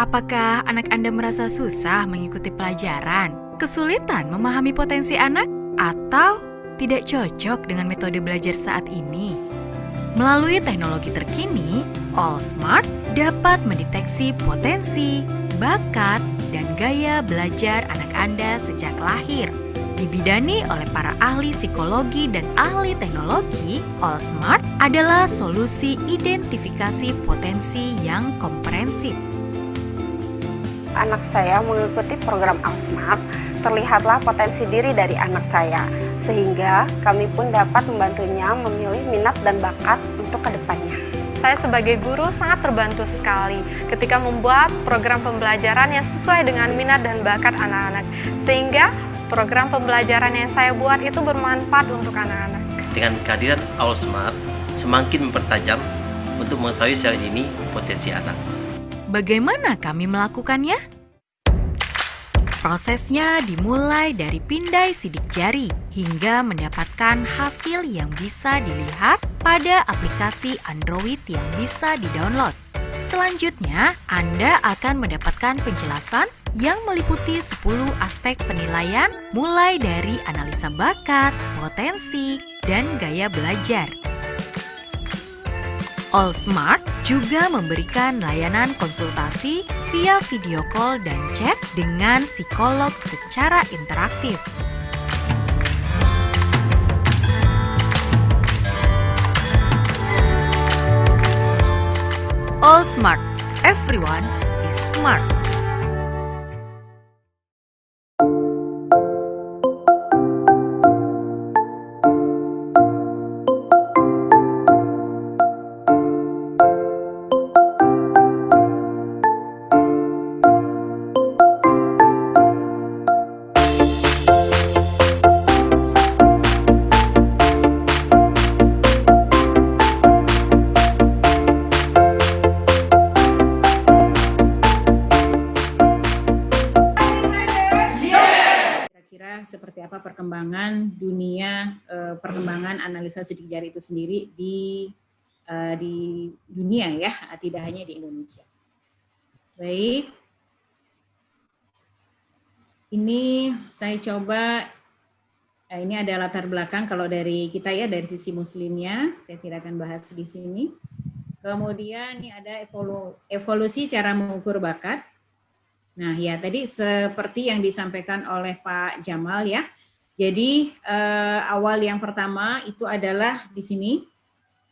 Apakah anak Anda merasa susah mengikuti pelajaran, kesulitan memahami potensi anak, atau tidak cocok dengan metode belajar saat ini? Melalui teknologi terkini, All Smart dapat mendeteksi potensi, bakat, dan gaya belajar anak Anda sejak lahir. Dibidani oleh para ahli psikologi dan ahli teknologi, All Smart adalah solusi identifikasi potensi yang komprehensif anak saya mengikuti program Alsmart, terlihatlah potensi diri dari anak saya, sehingga kami pun dapat membantunya memilih minat dan bakat untuk ke depannya. Saya sebagai guru sangat terbantu sekali ketika membuat program pembelajaran yang sesuai dengan minat dan bakat anak-anak, sehingga program pembelajaran yang saya buat itu bermanfaat untuk anak-anak. Dengan kehadiran Smart, semakin mempertajam untuk mengetahui secara ini potensi anak. Bagaimana kami melakukannya? Prosesnya dimulai dari pindai sidik jari hingga mendapatkan hasil yang bisa dilihat pada aplikasi Android yang bisa didownload. Selanjutnya, Anda akan mendapatkan penjelasan yang meliputi 10 aspek penilaian mulai dari analisa bakat, potensi, dan gaya belajar. All Smart juga memberikan layanan konsultasi via video call dan chat dengan psikolog secara interaktif. All Smart, everyone is smart. Analisa sidik jari itu sendiri di uh, di dunia ya, tidak hanya di Indonesia. Baik. Ini saya coba eh, ini ada latar belakang kalau dari kita ya dari sisi muslimnya, saya tidak akan bahas di sini. Kemudian ini ada evolu, evolusi cara mengukur bakat. Nah ya tadi seperti yang disampaikan oleh Pak Jamal ya. Jadi eh, awal yang pertama itu adalah di sini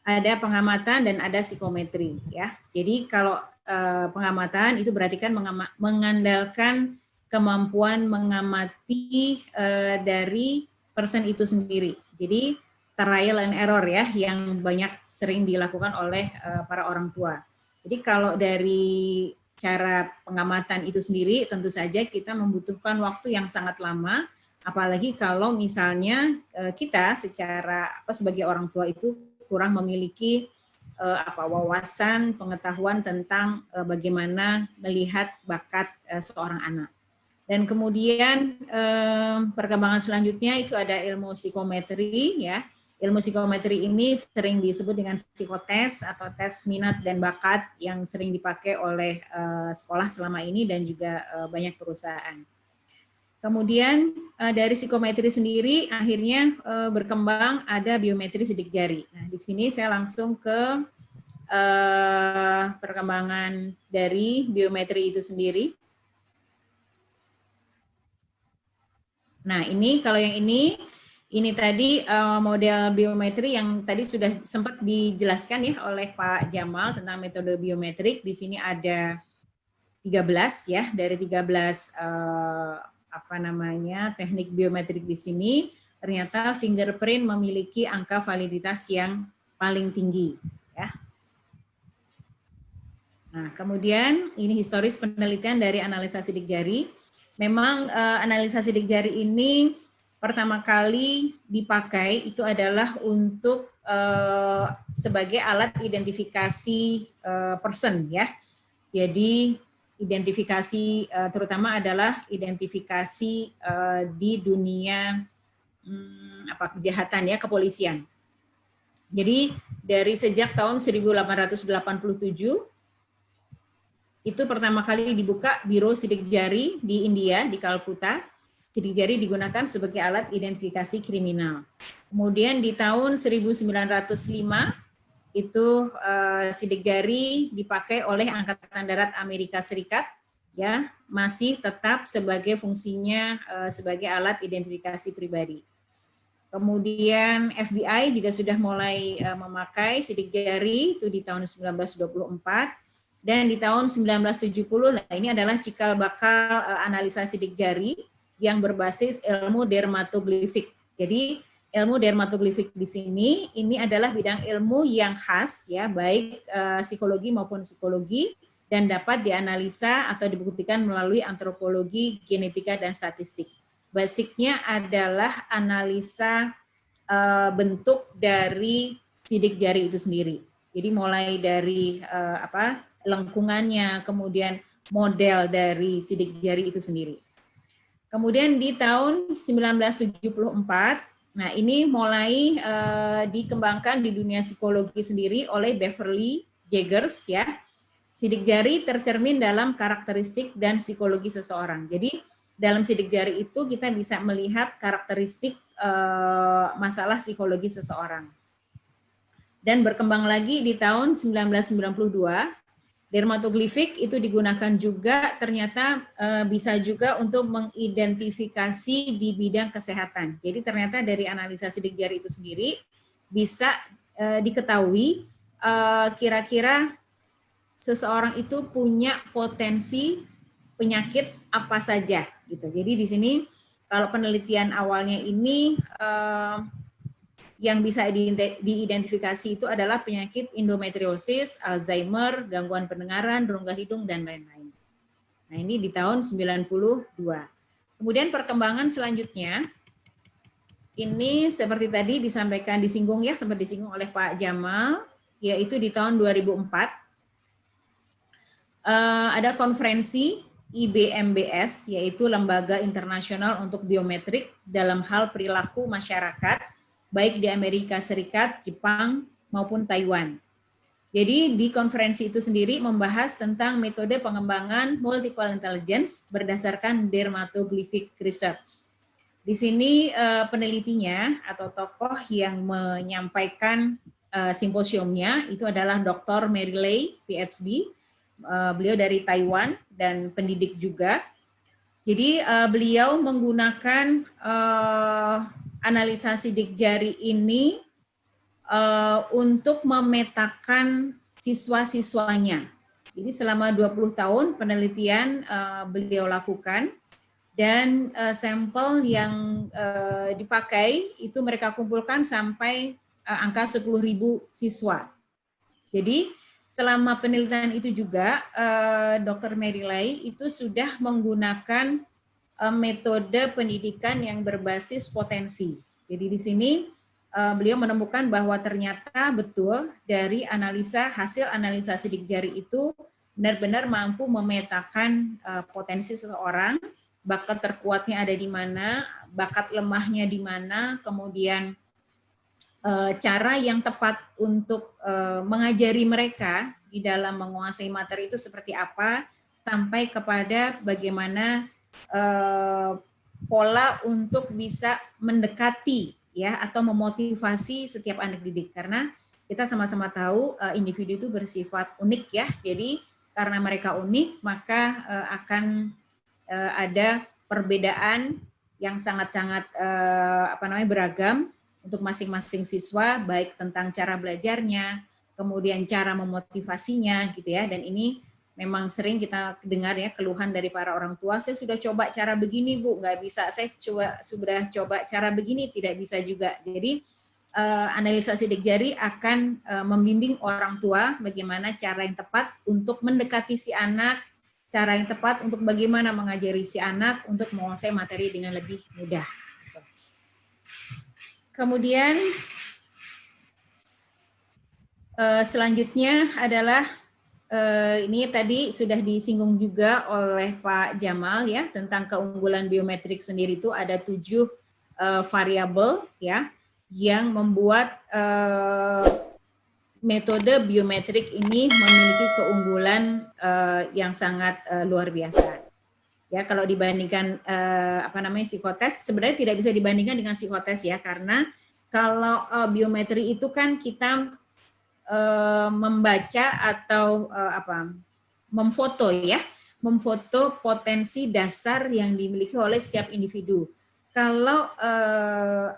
ada pengamatan dan ada psikometri ya. Jadi kalau eh, pengamatan itu berarti kan mengandalkan kemampuan mengamati eh, dari person itu sendiri. Jadi trial and error ya yang banyak sering dilakukan oleh eh, para orang tua. Jadi kalau dari cara pengamatan itu sendiri tentu saja kita membutuhkan waktu yang sangat lama apalagi kalau misalnya eh, kita secara apa sebagai orang tua itu kurang memiliki eh, apa wawasan pengetahuan tentang eh, bagaimana melihat bakat seorang anak. Dan kemudian perkembangan selanjutnya itu ada ilmu psikometri ya Ilmu psikometri ini sering disebut dengan psikotes atau tes minat dan bakat yang sering dipakai oleh sekolah selama ini dan juga banyak perusahaan. Kemudian uh, dari psikometri sendiri akhirnya uh, berkembang ada biometri sidik jari. Nah, di sini saya langsung ke uh, perkembangan dari biometri itu sendiri. Nah, ini kalau yang ini ini tadi uh, model biometri yang tadi sudah sempat dijelaskan ya oleh Pak Jamal tentang metode biometrik. Di sini ada 13 ya dari 13 uh, eh, apa namanya teknik biometrik di sini. Ternyata fingerprint memiliki angka validitas yang paling tinggi ya. Nah, kemudian ini historis penelitian dari analisa sidik jari. Memang uh, analisa sidik jari ini pertama kali dipakai itu adalah untuk uh, sebagai alat identifikasi uh, person ya. Jadi identifikasi uh, terutama adalah identifikasi uh, di dunia hmm, apa kejahatan ya kepolisian. Jadi dari sejak tahun 1887 itu pertama kali dibuka Biro Sidik Jari di India, di Kalkuta. Sidik jari digunakan sebagai alat identifikasi kriminal. Kemudian di tahun 1905 itu uh, sidik jari dipakai oleh Angkatan Darat Amerika Serikat ya masih tetap sebagai fungsinya uh, sebagai alat identifikasi pribadi. Kemudian FBI juga sudah mulai uh, memakai sidik jari itu di tahun 1924 dan di tahun 1970 nah ini adalah cikal bakal uh, analisa sidik jari yang berbasis ilmu dermatoglifik. Jadi ilmu dermatoglifik di sini ini adalah bidang ilmu yang khas ya baik uh, psikologi maupun psikologi dan dapat dianalisa atau dibuktikan melalui antropologi, genetika dan statistik basicnya adalah analisa uh, bentuk dari sidik jari itu sendiri. Jadi mulai dari uh, apa lengkungannya, kemudian model dari sidik jari itu sendiri. Kemudian di tahun 1974, nah ini mulai uh, dikembangkan di dunia psikologi sendiri oleh Beverly Jaggers ya. Sidik jari tercermin dalam karakteristik dan psikologi seseorang. Jadi dalam sidik jari itu kita bisa melihat karakteristik uh, masalah psikologi seseorang. Dan berkembang lagi di tahun 1992, dermatoglifik itu digunakan juga ternyata uh, bisa juga untuk mengidentifikasi di bidang kesehatan. Jadi ternyata dari analisa sidik jari itu sendiri bisa uh, diketahui kira-kira uh, seseorang itu punya potensi penyakit apa saja gitu. Jadi di sini kalau penelitian awalnya ini yang bisa diidentifikasi itu adalah penyakit endometriosis, Alzheimer, gangguan pendengaran, rongga hidung dan lain-lain. Nah, ini di tahun 92. Kemudian perkembangan selanjutnya ini seperti tadi disampaikan disinggung ya, sempat disinggung oleh Pak Jamal, yaitu di tahun 2004 uh, eh, ada konferensi IBMBS, yaitu Lembaga Internasional untuk Biometrik dalam hal perilaku masyarakat, baik di Amerika Serikat, Jepang, maupun Taiwan. Jadi di konferensi itu sendiri membahas tentang metode pengembangan multiple intelligence berdasarkan dermatoglyphic research. Di sini eh, penelitinya atau tokoh yang menyampaikan eh, simposiumnya itu adalah Dr. Mary Lay, PhD, Uh, beliau dari Taiwan dan pendidik juga. Jadi beliau menggunakan analisa sidik jari ini uh, untuk memetakan siswa-siswanya. Jadi selama 20 tahun penelitian uh, beliau lakukan dan uh, sampel yang uh, dipakai itu mereka kumpulkan sampai uh, angka 10.000 siswa. Jadi selama penelitian itu juga uh, Dr. Mary Lai itu sudah menggunakan metode pendidikan yang berbasis potensi. Jadi di sini uh, beliau menemukan bahwa ternyata betul dari analisa hasil analisa sidik jari itu benar-benar mampu memetakan uh, potensi seseorang, bakat terkuatnya ada di mana, bakat lemahnya di mana, kemudian Eh, cara yang tepat untuk eh, mengajari mereka di dalam menguasai materi itu seperti apa, sampai kepada bagaimana eh, pola untuk bisa mendekati ya atau memotivasi setiap anak didik karena kita sama-sama tahu individu itu bersifat unik ya jadi karena mereka unik maka akan ada perbedaan yang sangat-sangat apa namanya beragam untuk masing-masing siswa, baik tentang cara belajarnya, kemudian cara memotivasinya gitu ya. Dan ini memang sering kita dengar ya keluhan dari para orang tua, saya sudah coba cara begini Bu, nggak bisa, saya coba sudah coba cara begini, tidak bisa juga. Jadi uh, analisa sidik jari akan uh, membimbing orang tua bagaimana cara yang tepat untuk mendekati si anak, cara yang tepat untuk bagaimana mengajari si anak untuk menguasai materi dengan lebih mudah. Kemudian uh, selanjutnya adalah ini tadi sudah disinggung juga oleh Pak Jamal ya tentang keunggulan biometrik sendiri itu ada tujuh uh, variabel ya yang membuat uh, metode biometrik ini memiliki keunggulan uh, yang sangat uh, luar biasa. Ya, kalau dibandingkan uh, apa namanya psikotes, sebenarnya tidak bisa dibandingkan dengan psikotes ya, karena kalau uh, biometri itu kan kita uh, membaca atau uh, apa, memfoto ya, memfoto potensi dasar yang dimiliki oleh setiap individu. Kalau uh,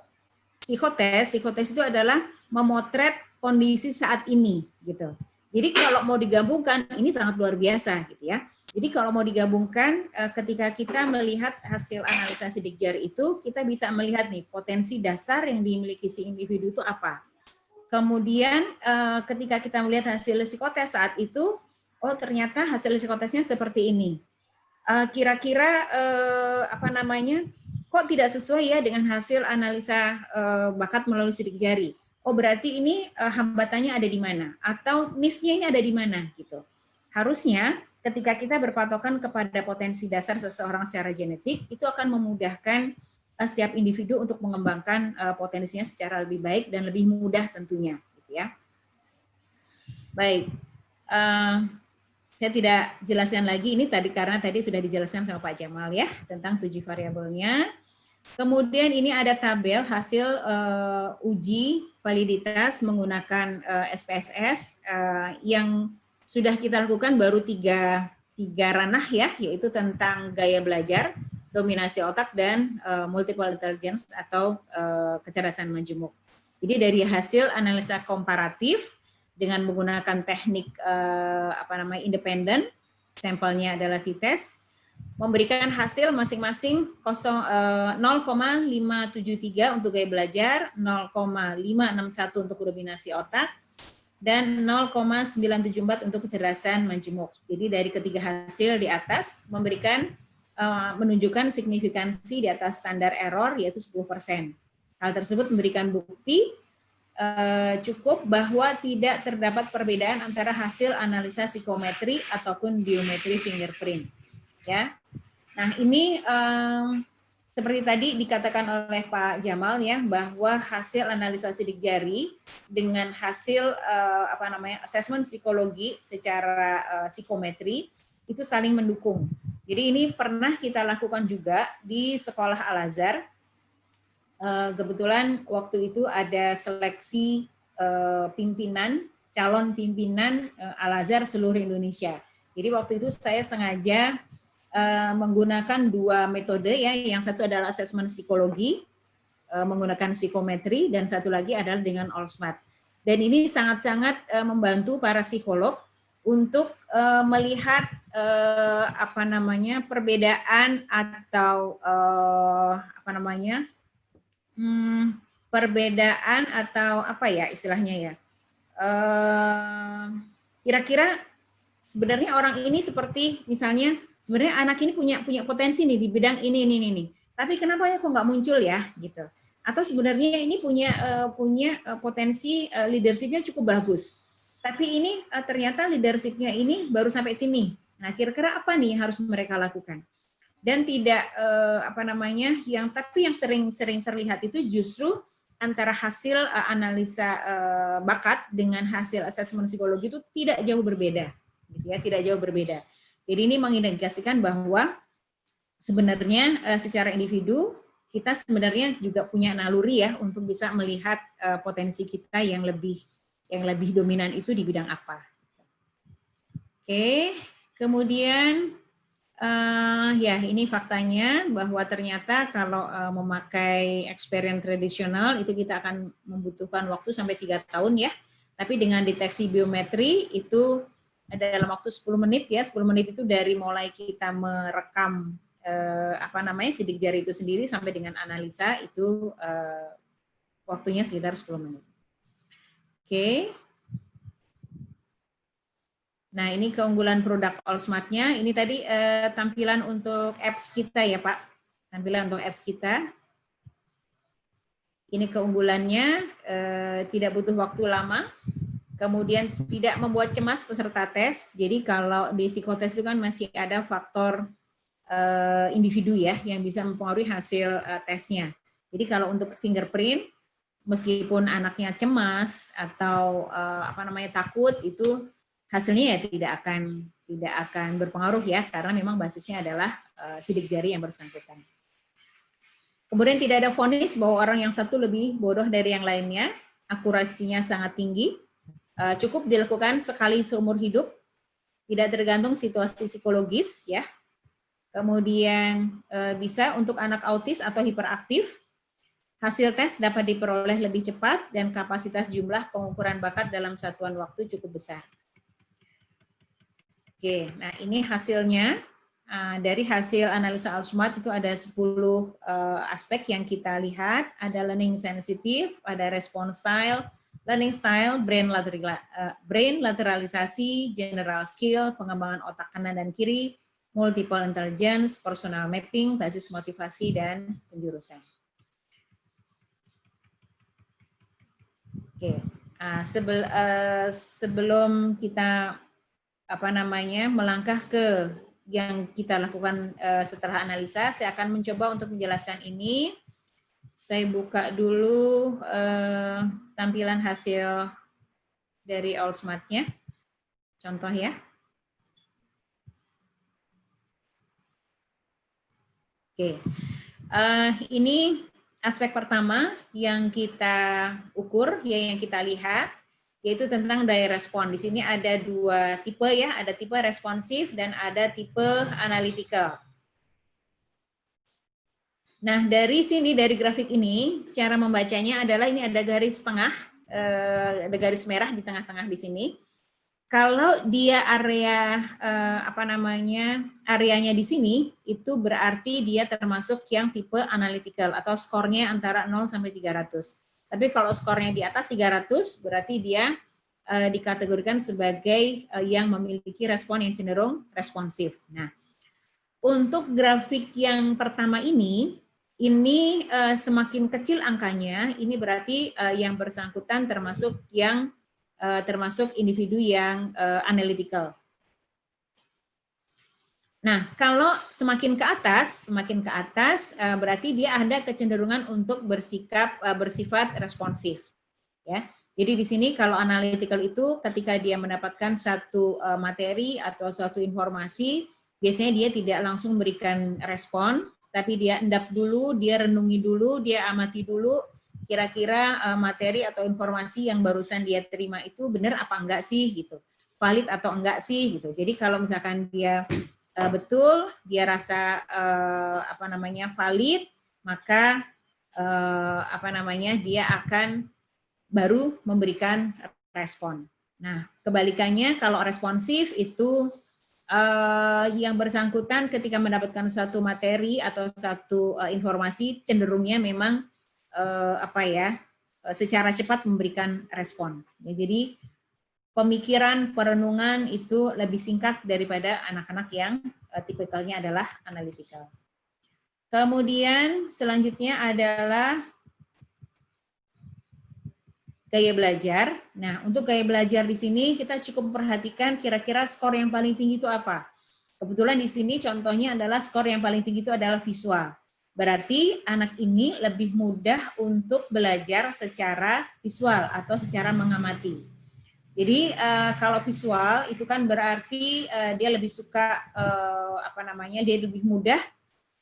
psikotes, psikotes itu adalah memotret kondisi saat ini gitu. Jadi kalau mau digabungkan ini sangat luar biasa gitu ya. Jadi kalau mau digabungkan eh, ketika kita melihat hasil analisa sidik jari itu kita bisa melihat nih potensi dasar yang dimiliki si individu itu apa. Kemudian eh, ketika kita melihat hasil psikotes saat itu oh ternyata hasil psikotesnya seperti ini. Eh, kira-kira apa namanya? kok tidak sesuai ya dengan hasil analisa bakat melalui sidik jari oh berarti ini uh, hambatannya ada di mana atau niche-nya ini ada di mana gitu. Harusnya ketika kita berpatokan kepada potensi dasar seseorang secara genetik itu akan memudahkan uh, setiap individu untuk mengembangkan uh, potensinya secara lebih baik dan lebih mudah tentunya gitu ya. Baik. Uh, saya tidak jelaskan lagi ini tadi karena tadi sudah dijelaskan sama Pak Jamal ya tentang tujuh variabelnya. Kemudian ini ada tabel hasil uji validitas menggunakan eh, SPSS eh, yang sudah kita lakukan baru tiga, tiga ranah ya, yaitu tentang gaya belajar, dominasi otak, dan uh, multiple intelligence atau uh, kecerdasan majemuk. Jadi dari hasil analisa komparatif dengan menggunakan teknik uh, apa namanya independen, sampelnya adalah t-test, memberikan hasil masing-masing 0,573 eh, untuk gaya belajar, 0,561 untuk dominasi otak, dan 0,974 untuk kecerdasan majemuk. Jadi dari ketiga hasil di atas memberikan menunjukkan signifikansi di atas standar error yaitu 10%. Hal tersebut memberikan bukti eh, cukup bahwa tidak terdapat perbedaan antara hasil analisa psikometri ataupun biometri fingerprint. Ya, Nah, ini um, seperti tadi dikatakan oleh Pak Jamal ya bahwa hasil analisa sidik jari dengan hasil apa namanya asesmen psikologi secara psikometri itu saling mendukung. Jadi ini pernah kita lakukan juga di sekolah Al Azhar. Uh, kebetulan waktu itu ada seleksi uh, pimpinan calon pimpinan uh, Al Azhar seluruh Indonesia. Jadi waktu itu saya sengaja menggunakan dua metode ya. Yang satu adalah asesmen psikologi menggunakan psikometri dan satu lagi adalah dengan Allsmart. Dan ini sangat-sangat membantu para psikolog untuk uh, melihat uh, apa namanya perbedaan atau uh, apa namanya hmm, perbedaan atau apa ya istilahnya ya kira-kira uh, sebenarnya orang ini seperti misalnya sebenarnya anak ini punya punya potensi nih di bidang ini ini ini tapi kenapa ya kok nggak muncul ya gitu? Atau sebenarnya ini punya uh, punya potensi uh, leadershipnya cukup bagus tapi ini uh, ternyata leadershipnya ini baru sampai sini. Nah kira-kira apa nih harus mereka lakukan? Dan tidak uh, apa namanya yang tapi yang sering-sering terlihat itu justru antara hasil uh, analisa uh, bakat dengan hasil asesmen psikologi itu tidak jauh berbeda gitu ya tidak jauh berbeda. Jadi ini mengindikasikan bahwa sebenarnya uh, secara individu kita sebenarnya juga punya naluri ya untuk bisa melihat uh, potensi kita yang lebih yang lebih dominan itu di bidang apa. Oke, kemudian uh, ya ini faktanya bahwa ternyata kalau uh, memakai experience tradisional itu kita akan membutuhkan waktu sampai tiga tahun ya. Tapi dengan deteksi biometri itu dalam waktu 10 menit ya, 10 menit itu dari mulai kita merekam eh, apa namanya sidik jari itu sendiri sampai dengan analisa itu eh, waktunya sekitar 10 menit. Oke. Nah, ini keunggulan produk Allsmart-nya. Ini tadi eh, tampilan untuk apps kita ya, Pak. Tampilan untuk apps kita. Ini keunggulannya, eh, tidak butuh waktu lama kemudian tidak membuat cemas peserta tes. Jadi kalau di psikotes itu kan masih ada faktor uh, individu ya yang bisa mempengaruhi hasil uh, tesnya. Jadi kalau untuk fingerprint meskipun anaknya cemas atau uh, apa namanya takut itu hasilnya ya tidak akan tidak akan berpengaruh ya karena memang basisnya adalah uh, sidik jari yang bersangkutan. Kemudian tidak ada vonis bahwa orang yang satu lebih bodoh dari yang lainnya, akurasinya sangat tinggi, uh, cukup dilakukan sekali seumur hidup, tidak tergantung situasi psikologis ya. Kemudian bisa untuk anak autis atau hiperaktif, Hasil tes dapat diperoleh lebih cepat dan kapasitas jumlah pengukuran bakat dalam satuan waktu cukup besar. Oke, nah ini hasilnya. Uh, dari hasil analisa Alsmart itu ada 10 uh, aspek yang kita lihat. Ada learning sensitive, ada response style, learning style, brain, lateral, uh, brain lateralisasi, general skill, pengembangan otak kanan dan kiri, multiple intelligence, personal mapping, basis motivasi, dan penjurusan. Oke, uh, sebel, uh, sebelum kita apa namanya melangkah ke yang kita lakukan uh, setelah analisa, saya akan mencoba untuk menjelaskan ini. Saya buka dulu uh, tampilan hasil dari All Smart-nya. Contoh ya. Oke, uh, ini aspek pertama yang kita ukur, ya yang kita lihat, yaitu tentang daya respon. Di sini ada dua tipe ya, ada tipe responsif dan ada tipe analytical. Nah, dari sini, dari grafik ini, cara membacanya adalah ini ada garis tengah, eh, ada garis merah di tengah-tengah di sini. Kalau dia area eh, apa namanya areanya di sini itu berarti dia termasuk yang tipe analytical atau skornya antara 0 sampai 300. Tapi kalau skornya di atas 300 berarti dia eh, dikategorikan sebagai eh, yang memiliki respon yang cenderung responsif. Nah, untuk grafik yang pertama ini ini eh, semakin kecil angkanya, ini berarti eh, yang bersangkutan termasuk yang uh, termasuk individu yang uh, analytical. Nah, kalau semakin ke atas, semakin ke atas uh, berarti dia ada kecenderungan untuk bersikap uh, bersifat responsif. Ya. Jadi di sini kalau analytical itu ketika dia mendapatkan satu uh, materi atau suatu informasi, biasanya dia tidak langsung memberikan respon, tapi dia endap dulu, dia renungi dulu, dia amati dulu, kira-kira uh, materi atau informasi yang barusan dia terima itu benar apa enggak sih gitu. Valid atau enggak sih gitu. Jadi kalau misalkan dia uh, betul dia rasa uh, apa namanya valid maka uh, apa namanya dia akan baru memberikan respon. Nah kebalikannya kalau responsif itu uh, yang bersangkutan ketika mendapatkan satu materi atau satu uh, informasi cenderungnya memang apa ya uh, secara cepat memberikan respon. Ya, jadi pemikiran perenungan itu lebih singkat daripada anak-anak yang uh, tipikalnya adalah analytical. Kemudian selanjutnya adalah gaya belajar. Nah, untuk gaya belajar di sini kita cukup memperhatikan kira-kira skor yang paling tinggi itu apa. Kebetulan di sini contohnya adalah skor yang paling tinggi itu adalah visual. Berarti anak ini lebih mudah untuk belajar secara visual atau secara mengamati. Jadi uh, kalau visual itu kan berarti uh, dia lebih suka uh, apa namanya dia lebih mudah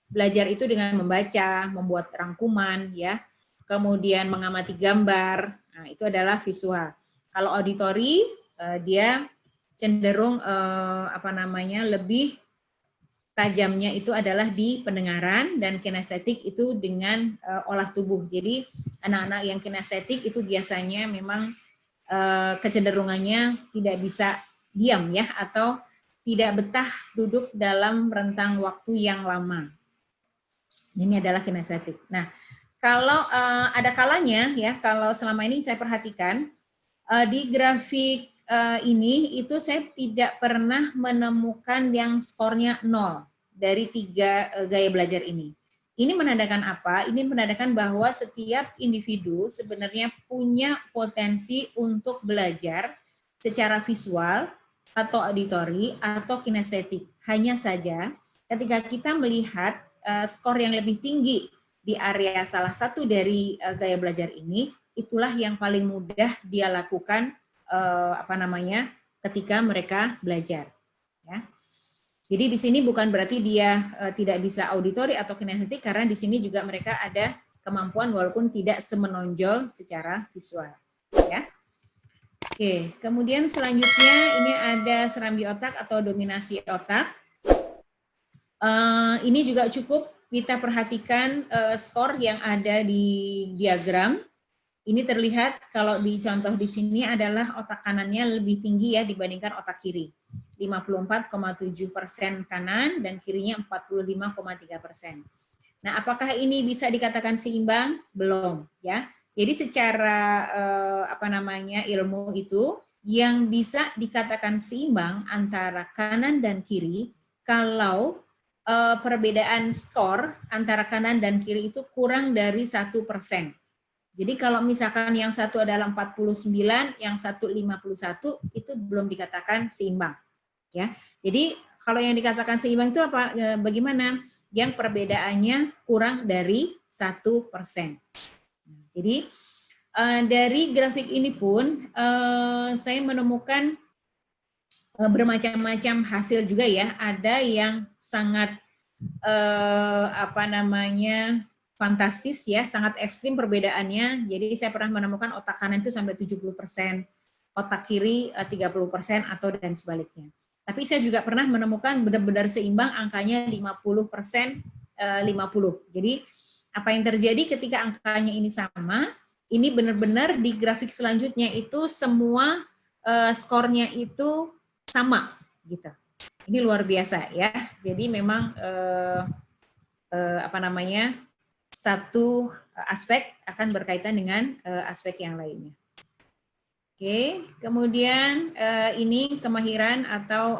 belajar itu dengan membaca, membuat rangkuman ya, kemudian mengamati gambar. Nah, itu adalah visual. Kalau auditori dia cenderung apa namanya lebih tajamnya itu adalah di pendengaran dan kinestetik itu dengan uh, olah tubuh. Jadi anak-anak yang kinestetik itu biasanya memang uh, kecenderungannya tidak bisa diam ya atau tidak betah duduk dalam rentang waktu yang lama. Ini adalah kinestetik. Nah, kalau uh, ada kalanya ya, kalau selama ini saya perhatikan uh, di grafik uh, ini itu saya tidak pernah menemukan yang skornya nol dari tiga uh, gaya belajar ini. Ini menandakan apa? Ini menandakan bahwa setiap individu sebenarnya punya potensi untuk belajar secara visual atau auditori atau kinestetik. Hanya saja ketika kita melihat uh, skor yang lebih tinggi di area salah satu dari uh, gaya belajar ini, itulah yang paling mudah dia lakukan eh, apa namanya ketika mereka belajar. Ya. Jadi di sini bukan berarti dia uh, tidak bisa auditori atau kinestetik karena di sini juga mereka ada kemampuan walaupun tidak semenonjol secara visual. Ya. Oke, kemudian selanjutnya ini ada serambi otak atau dominasi otak. Uh, ini juga cukup kita perhatikan uh, skor yang ada di diagram. Ini terlihat kalau di contoh di sini adalah otak kanannya lebih tinggi ya dibandingkan otak kiri. 54,7 persen kanan dan kirinya 45,3 persen. Nah, apakah ini bisa dikatakan seimbang? Belum, ya. Jadi secara eh, apa namanya ilmu itu yang bisa dikatakan seimbang antara kanan dan kiri kalau eh, perbedaan skor antara kanan dan kiri itu kurang dari satu persen. Jadi kalau misalkan yang satu adalah 49, yang satu 51, itu belum dikatakan seimbang ya. Jadi kalau yang dikatakan seimbang itu apa? E, bagaimana? Yang perbedaannya kurang dari satu persen. Jadi e, dari grafik ini pun e, saya menemukan bermacam-macam hasil juga ya. Ada yang sangat apa namanya fantastis ya, sangat ekstrim perbedaannya. Jadi saya pernah menemukan otak kanan itu sampai 70 persen, otak kiri 30 persen atau dan sebaliknya. Tapi saya juga pernah menemukan benar-benar seimbang angkanya 50 persen 50. Eh, Jadi apa yang terjadi ketika angkanya ini sama, ini benar-benar di grafik selanjutnya itu semua uh, skornya itu sama gitu. Ini luar biasa ya. Jadi memang uh, apa namanya satu aspek akan berkaitan dengan uh, aspek yang lainnya. Oke, kemudian uh, ini kemahiran atau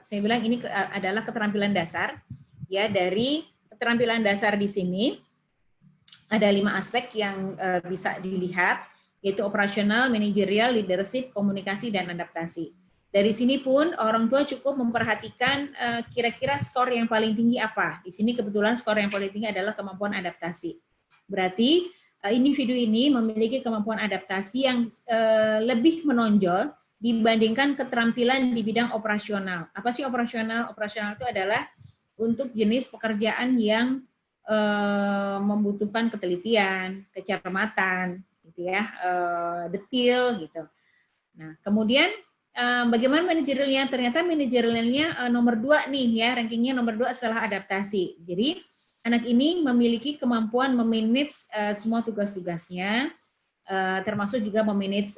saya bilang ini adalah keterampilan dasar ya dari keterampilan dasar di sini ada lima aspek yang bisa dilihat yaitu operasional, manajerial, leadership, komunikasi dan adaptasi. Dari sini pun orang tua cukup memperhatikan kira-kira uh, skor yang paling tinggi apa. Di sini kebetulan skor yang paling tinggi adalah kemampuan adaptasi. Berarti Eh, individu ini memiliki kemampuan adaptasi yang uh, lebih menonjol dibandingkan keterampilan di bidang operasional. Apa sih operasional? Operasional itu adalah untuk jenis pekerjaan yang uh, membutuhkan ketelitian, kecermatan, gitu ya, uh, detail gitu. Nah, kemudian bagaimana manajerialnya? Ternyata manajerialnya uh, nomor dua nih ya, rankingnya nomor dua setelah adaptasi. Jadi anak ini memiliki kemampuan memanage uh, semua tugas-tugasnya, uh, termasuk juga memanage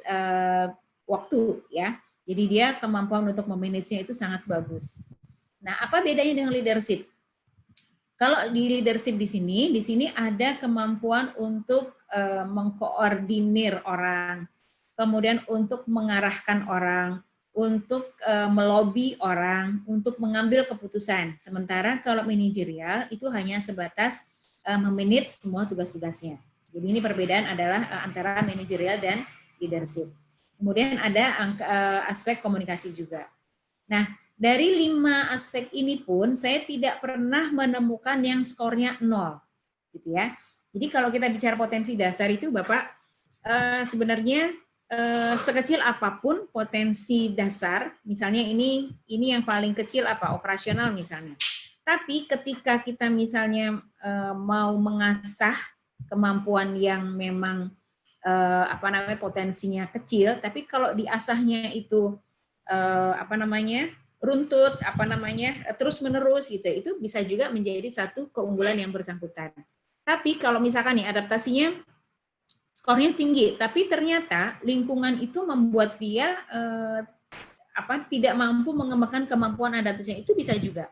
waktu ya. Jadi dia kemampuan untuk memanagenya itu sangat bagus. Nah, apa bedanya dengan leadership? Kalau di leadership di sini, di sini ada kemampuan untuk mengkoordinir orang, kemudian untuk mengarahkan orang, untuk uh, melobi orang untuk mengambil keputusan. Sementara kalau manajerial itu hanya sebatas uh, memanage semua tugas-tugasnya. Jadi ini perbedaan adalah uh, antara manajerial dan leadership. Kemudian ada angka, uh, aspek komunikasi juga. Nah, dari lima aspek ini pun saya tidak pernah menemukan yang skornya nol, gitu ya. Jadi kalau kita bicara potensi dasar itu, Bapak, uh, sebenarnya Eh, sekecil apa pun potensi dasar, misalnya ini ini yang paling kecil apa operasional misalnya. Tapi ketika kita misalnya eh, mau mengasah kemampuan yang memang eh, apa namanya potensinya kecil, tapi kalau diasahnya itu apa namanya runtut, apa namanya terus menerus gitu, itu bisa juga menjadi satu keunggulan yang bersangkutan. Tapi kalau misalkan nih adaptasinya skornya tinggi, tapi ternyata lingkungan itu membuat dia eh, apa tidak mampu mengembangkan kemampuan adaptasinya itu bisa juga.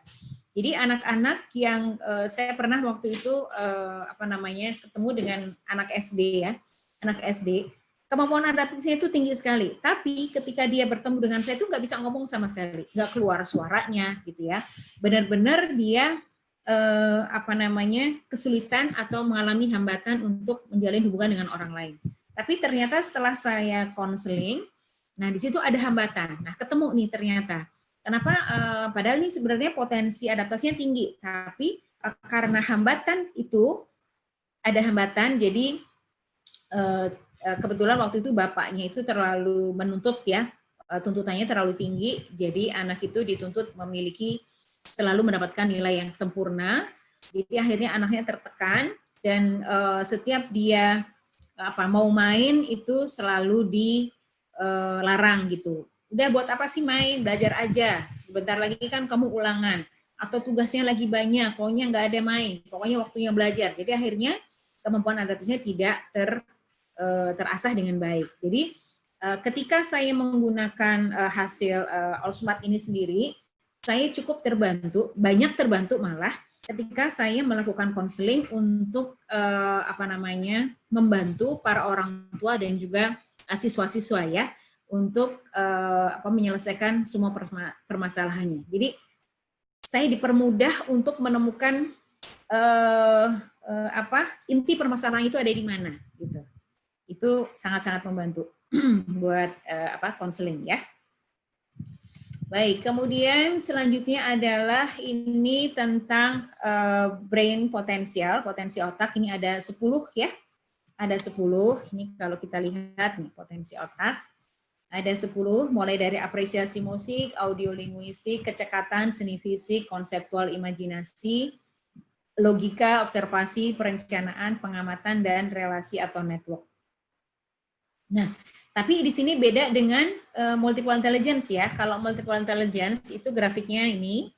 Jadi anak-anak yang eh, saya pernah waktu itu eh, apa namanya ketemu dengan anak SD ya, anak SD kemampuan adaptasinya itu tinggi sekali. Tapi ketika dia bertemu dengan saya itu nggak bisa ngomong sama sekali, nggak keluar suaranya gitu ya. Benar-benar dia eh, apa namanya kesulitan atau mengalami hambatan untuk menjalin hubungan dengan orang lain. Tapi ternyata setelah saya konseling, nah di situ ada hambatan. Nah ketemu nih ternyata. Kenapa? Eh, padahal ini sebenarnya potensi adaptasinya tinggi, tapi eh, karena hambatan itu ada hambatan, jadi eh, eh, kebetulan waktu itu bapaknya itu terlalu menuntut ya, eh, tuntutannya terlalu tinggi, jadi anak itu dituntut memiliki selalu mendapatkan nilai yang sempurna, jadi akhirnya anaknya tertekan dan uh, setiap dia apa mau main itu selalu dilarang gitu. Udah buat apa sih main? Belajar aja. Sebentar lagi kan kamu ulangan atau tugasnya lagi banyak, pokoknya nggak ada main, pokoknya waktunya belajar. Jadi akhirnya kemampuan adaptasinya tidak ter uh, terasah dengan baik. Jadi uh, ketika saya menggunakan uh, hasil uh, All Smart ini sendiri, saya cukup terbantu, banyak terbantu malah ketika saya melakukan konseling untuk uh, apa namanya membantu para orang tua dan juga siswa-siswa ya untuk uh, apa menyelesaikan semua permasalahannya. Jadi saya dipermudah untuk menemukan uh, uh, apa inti permasalahan itu ada di mana gitu. Itu sangat-sangat membantu buat uh, apa konseling ya. Baik, kemudian selanjutnya adalah ini tentang uh, brain potensial, potensi otak. Ini ada 10 ya. Ada 10. Ini kalau kita lihat nih potensi otak. Ada 10 mulai dari apresiasi musik, audio linguistik, kecekatan, seni fisik, konseptual imajinasi, logika, observasi, perencanaan, pengamatan dan relasi atau network. Nah, tapi di sini beda dengan uh, multiple intelligence ya. Kalau multiple intelligence itu grafiknya ini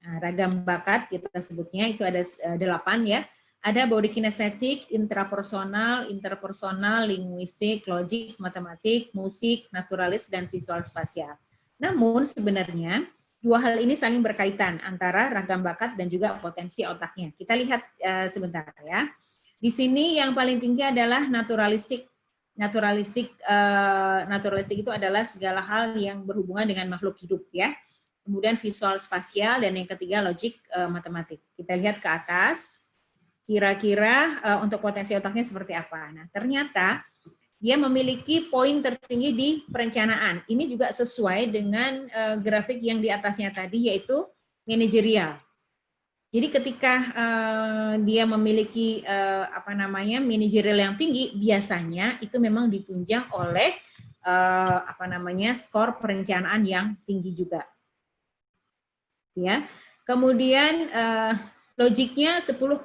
nah, ragam bakat kita sebutnya itu ada uh, delapan ya. Ada body kinesthetic, intrapersonal, interpersonal, linguistik, logik, matematik, musik, naturalis, dan visual spasial. Namun sebenarnya dua hal ini saling berkaitan antara ragam bakat dan juga potensi otaknya. Kita lihat uh, sebentar ya. Di sini yang paling tinggi adalah naturalistik naturalistik uh, naturalistik itu adalah segala hal yang berhubungan dengan makhluk hidup ya. Kemudian visual spasial dan yang ketiga logik uh, matematik. Kita lihat ke atas. Kira-kira uh, untuk potensi otaknya seperti apa. Nah, ternyata dia memiliki poin tertinggi di perencanaan. Ini juga sesuai dengan uh, grafik yang di atasnya tadi yaitu manajerial. Jadi ketika uh, dia memiliki uh, apa namanya manajerial yang tinggi, biasanya itu memang ditunjang oleh uh, apa namanya skor perencanaan yang tinggi juga. Ya. Kemudian uh, logiknya 10,85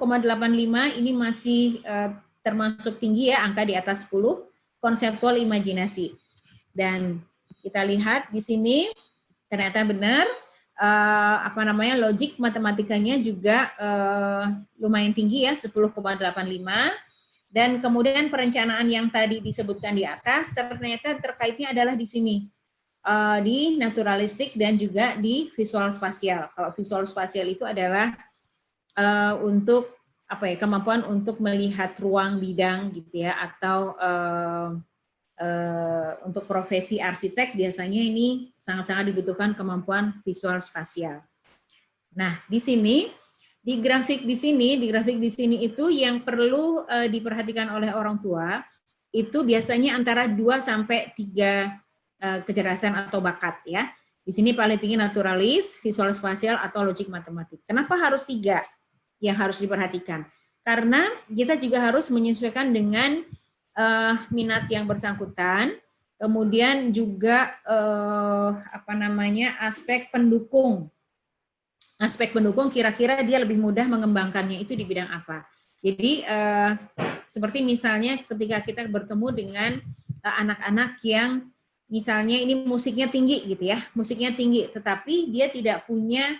ini masih uh, termasuk tinggi ya, angka di atas 10, konseptual imajinasi. Dan kita lihat di sini ternyata benar uh, apa namanya logik matematikanya juga uh, lumayan tinggi ya 10,85 dan kemudian perencanaan yang tadi disebutkan di atas ternyata terkaitnya adalah di sini uh, di naturalistik dan juga di visual spasial. Kalau visual spasial itu adalah uh, untuk apa ya kemampuan untuk melihat ruang bidang gitu ya atau uh, uh, untuk profesi arsitek biasanya ini sangat-sangat dibutuhkan kemampuan visual spasial. Nah, di sini di grafik di sini, di grafik di sini itu yang perlu uh, diperhatikan oleh orang tua itu biasanya antara 2 sampai 3 uh, kecerdasan atau bakat ya. Di sini paling tinggi naturalis, visual spasial atau logik matematik. Kenapa harus tiga yang harus diperhatikan? Karena kita juga harus menyesuaikan dengan uh, minat yang bersangkutan, kemudian juga uh, apa namanya aspek pendukung. Aspek pendukung kira-kira dia lebih mudah mengembangkannya itu di bidang apa. Jadi uh, seperti misalnya ketika kita bertemu dengan anak-anak uh, yang misalnya ini musiknya tinggi gitu ya, musiknya tinggi, tetapi dia tidak punya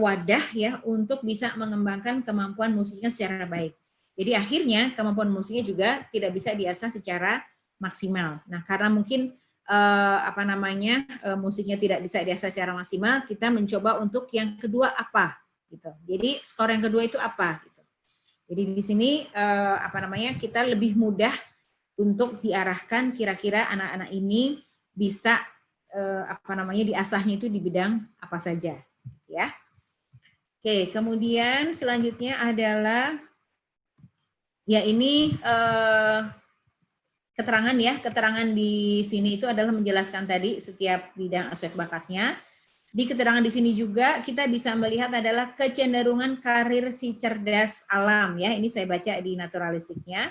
wadah ya untuk bisa mengembangkan kemampuan musiknya secara baik. Jadi akhirnya kemampuan musiknya juga tidak bisa diasah secara maksimal. Nah, karena mungkin eh, apa namanya eh, musiknya tidak bisa diasah secara maksimal, kita mencoba untuk yang kedua apa gitu. Jadi skor yang kedua itu apa gitu. Jadi di sini eh, apa namanya kita lebih mudah untuk diarahkan kira-kira anak-anak ini bisa apa namanya diasahnya itu di bidang apa saja ya. Oke, kemudian selanjutnya adalah Ya ini uh, keterangan ya, keterangan di sini itu adalah menjelaskan tadi setiap bidang aspek bakatnya. Di keterangan di sini juga kita bisa melihat adalah kecenderungan karir si cerdas alam ya. Ini saya baca di naturalistiknya.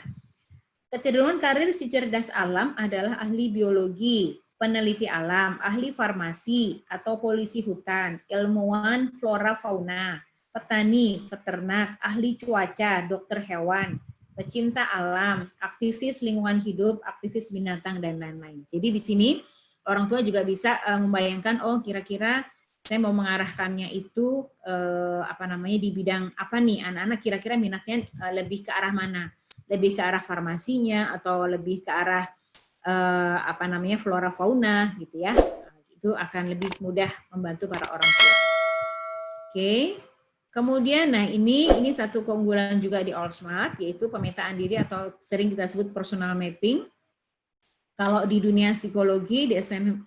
Kecenderungan karir si cerdas alam adalah ahli biologi, peneliti alam, ahli farmasi atau polisi hutan, ilmuwan flora fauna, petani, peternak, ahli cuaca, dokter hewan, pecinta alam, aktivis lingkungan hidup, aktivis binatang dan lain-lain. Jadi di sini orang tua juga bisa uh, membayangkan oh kira-kira saya mau mengarahkannya itu uh, apa namanya di bidang apa nih anak-anak kira-kira minatnya uh, lebih ke arah mana? lebih ke arah farmasinya atau lebih ke arah apa namanya flora fauna gitu ya itu akan lebih mudah membantu para orang tua. Oke, kemudian nah ini ini satu keunggulan juga di All Smart yaitu pemetaan diri atau sering kita sebut personal mapping. Kalau di dunia psikologi di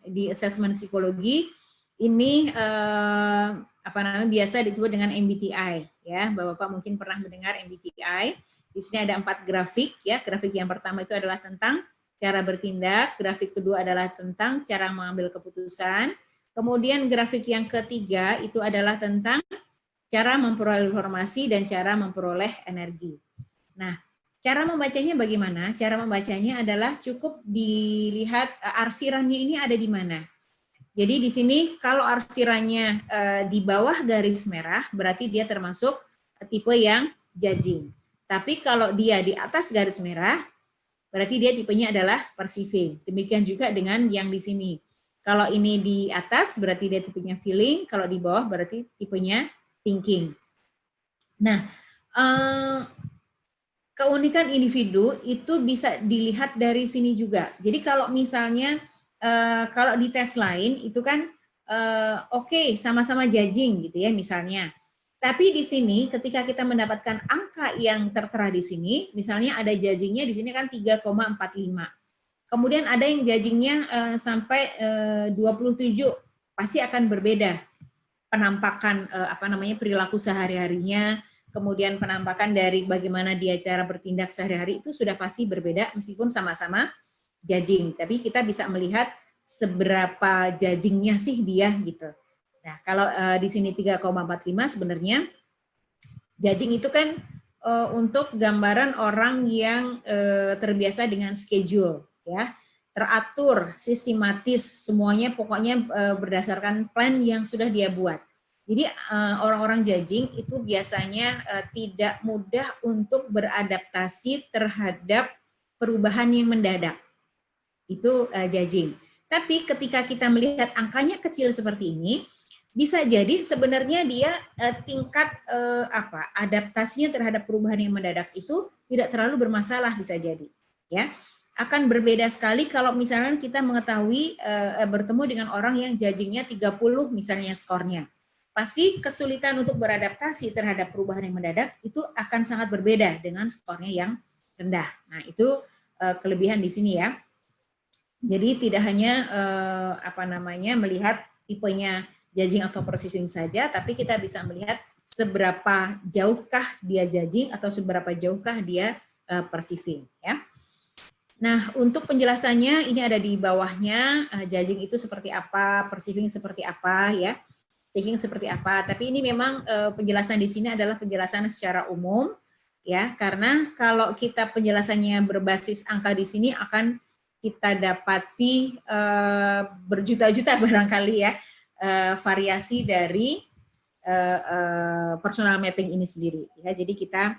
di assessment psikologi ini eh, apa namanya biasa disebut dengan MBTI ya, Bapak mungkin pernah mendengar MBTI di sini ada empat grafik ya. Grafik yang pertama itu adalah tentang cara bertindak, grafik kedua adalah tentang cara mengambil keputusan. Kemudian grafik yang ketiga itu adalah tentang cara memperoleh informasi dan cara memperoleh energi. Nah, cara membacanya bagaimana? Cara membacanya adalah cukup dilihat eh, arsirannya ini ada di mana. Jadi di sini kalau arsirannya uh, di bawah garis merah berarti dia termasuk tipe yang judging. Tapi kalau dia di atas garis merah, berarti dia tipenya adalah perceiving. Demikian juga dengan yang di sini. Kalau ini di atas, berarti dia tipenya feeling. Kalau di bawah, berarti tipenya thinking. Nah, eh, keunikan individu itu bisa dilihat dari sini juga. Jadi kalau misalnya, eh, kalau di tes lain, itu kan eh, oke, okay, sama-sama judging gitu ya misalnya. Tapi di sini ketika kita mendapatkan angka yang tertera di sini, misalnya ada judgingnya di sini kan 3,45. Kemudian ada yang judgingnya uh, sampai uh, 27, pasti akan berbeda penampakan uh, apa namanya perilaku sehari-harinya, kemudian penampakan dari bagaimana dia cara bertindak sehari-hari itu sudah pasti berbeda meskipun sama-sama judging. Tapi kita bisa melihat seberapa judgingnya sih dia gitu. Nah, kalau uh, di sini 3,45 sebenarnya judging itu kan uh, untuk gambaran orang yang uh, terbiasa dengan schedule ya, teratur, sistematis, semuanya pokoknya uh, berdasarkan plan yang sudah dia buat. Jadi orang-orang uh, judging itu biasanya uh, tidak mudah untuk beradaptasi terhadap perubahan yang mendadak. Itu judging. Tapi ketika kita melihat angkanya kecil seperti ini, bisa jadi sebenarnya dia tingkat apa adaptasinya terhadap perubahan yang mendadak itu tidak terlalu bermasalah bisa jadi ya akan berbeda sekali kalau misalnya kita mengetahui uh, bertemu dengan orang yang judgingnya 30 misalnya skornya pasti kesulitan untuk beradaptasi terhadap perubahan yang mendadak itu akan sangat berbeda dengan skornya yang rendah nah itu uh, kelebihan di sini ya jadi tidak hanya uh, apa namanya melihat tipenya judging atau perceiving saja, tapi kita bisa melihat seberapa jauhkah dia judging atau seberapa jauhkah dia uh, perceiving. Ya. Nah, untuk penjelasannya ini ada di bawahnya, uh, judging itu seperti apa, perceiving seperti apa, ya, thinking seperti apa. Tapi ini memang uh, penjelasan di sini adalah penjelasan secara umum, ya, karena kalau kita penjelasannya berbasis angka di sini akan kita dapati uh, berjuta-juta barangkali ya, uh, variasi dari uh, uh, personal mapping ini sendiri. Ya, jadi kita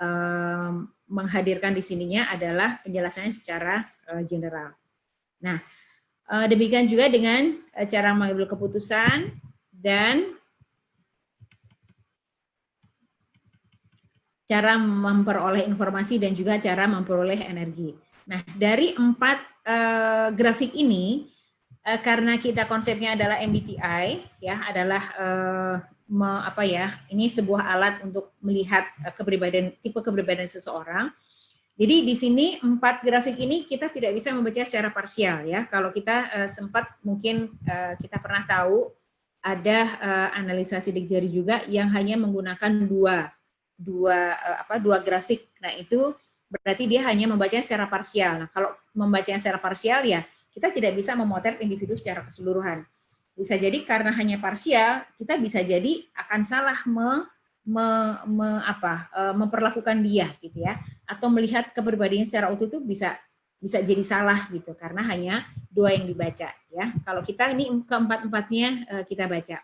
um, menghadirkan di sininya adalah penjelasannya secara uh, general. Nah, uh, demikian juga dengan uh, cara mengambil keputusan dan cara memperoleh informasi dan juga cara memperoleh energi. Nah, dari empat grafik ini, karena kita konsepnya adalah MBTI ya adalah me, apa ya ini sebuah alat untuk melihat uh, kepribadian tipe kepribadian seseorang. Jadi di sini empat grafik ini kita tidak bisa membaca secara parsial ya. Kalau kita uh, sempat mungkin uh, kita pernah tahu ada uh, analisa sidik jari juga yang hanya menggunakan dua dua uh, apa dua grafik. Nah itu berarti dia hanya membacanya secara parsial. Nah kalau membacanya secara parsial ya kita tidak bisa memotret individu secara keseluruhan. Bisa jadi karena hanya parsial, kita bisa jadi akan salah me, me, me, apa, e, memperlakukan dia gitu ya. atau melihat kepribadian secara utuh itu bisa bisa jadi salah gitu karena hanya dua yang dibaca ya. Kalau kita ini keempat-empatnya eh, kita baca.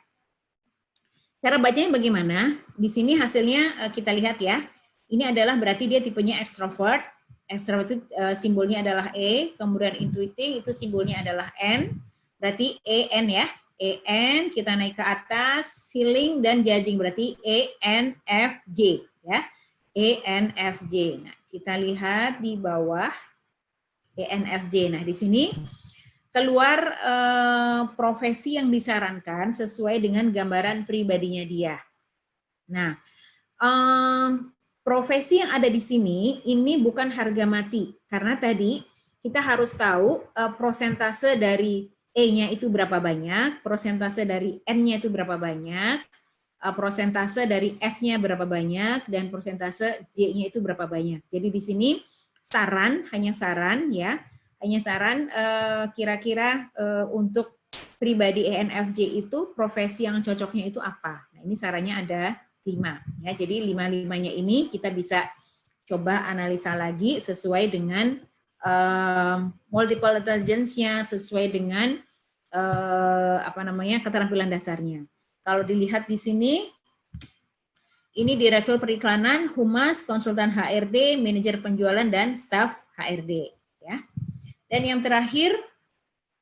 Cara bacanya bagaimana? Di sini hasilnya eh, kita lihat ya. Ini adalah berarti dia tipenya extrovert. Extrovert itu simbolnya adalah E, kemudian intuiting itu simbolnya adalah N. Berarti EN ya. EN kita naik ke atas, feeling dan judging berarti E N F J ya. E N F J. Nah, kita lihat di bawah ENFJ. Nah, di sini keluar eh, profesi yang disarankan sesuai dengan gambaran pribadinya dia. Nah, eh, profesi yang ada di sini ini bukan harga mati karena tadi kita harus tahu eh, prosentase dari E-nya itu berapa banyak, prosentase dari N-nya itu berapa banyak, eh, prosentase dari F-nya berapa banyak, dan prosentase J-nya itu berapa banyak. Jadi di sini saran, hanya saran ya, hanya saran eh, kira-kira uh, untuk pribadi ENFJ itu profesi yang cocoknya itu apa. Nah ini sarannya ada lima ya, jadi lima-limanya ini kita bisa coba analisa lagi sesuai dengan uh, multiple intelligence-nya, sesuai dengan uh, apa namanya keterampilan dasarnya. Kalau dilihat di sini ini Direktur Periklanan, Humas, Konsultan HRD, Manajer Penjualan, dan Staf HRD. Ya. Dan yang terakhir,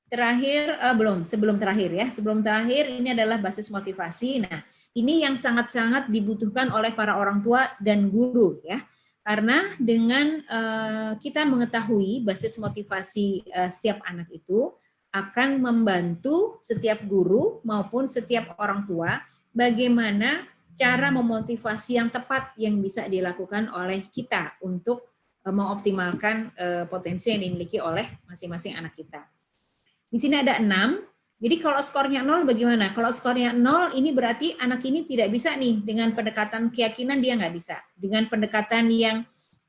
terakhir uh, belum, sebelum terakhir ya, sebelum terakhir ini adalah basis motivasi. Nah, ini yang sangat-sangat dibutuhkan oleh para orang tua dan guru ya. Karena dengan uh, kita mengetahui basis motivasi uh, setiap anak itu akan membantu setiap guru maupun setiap orang tua bagaimana cara memotivasi yang tepat yang bisa dilakukan oleh kita untuk eh, mengoptimalkan eh, potensi yang dimiliki oleh masing-masing anak kita. Di sini ada enam. Jadi kalau skornya nol bagaimana? Kalau skornya nol ini berarti anak ini tidak bisa nih dengan pendekatan keyakinan dia nggak bisa. Dengan pendekatan yang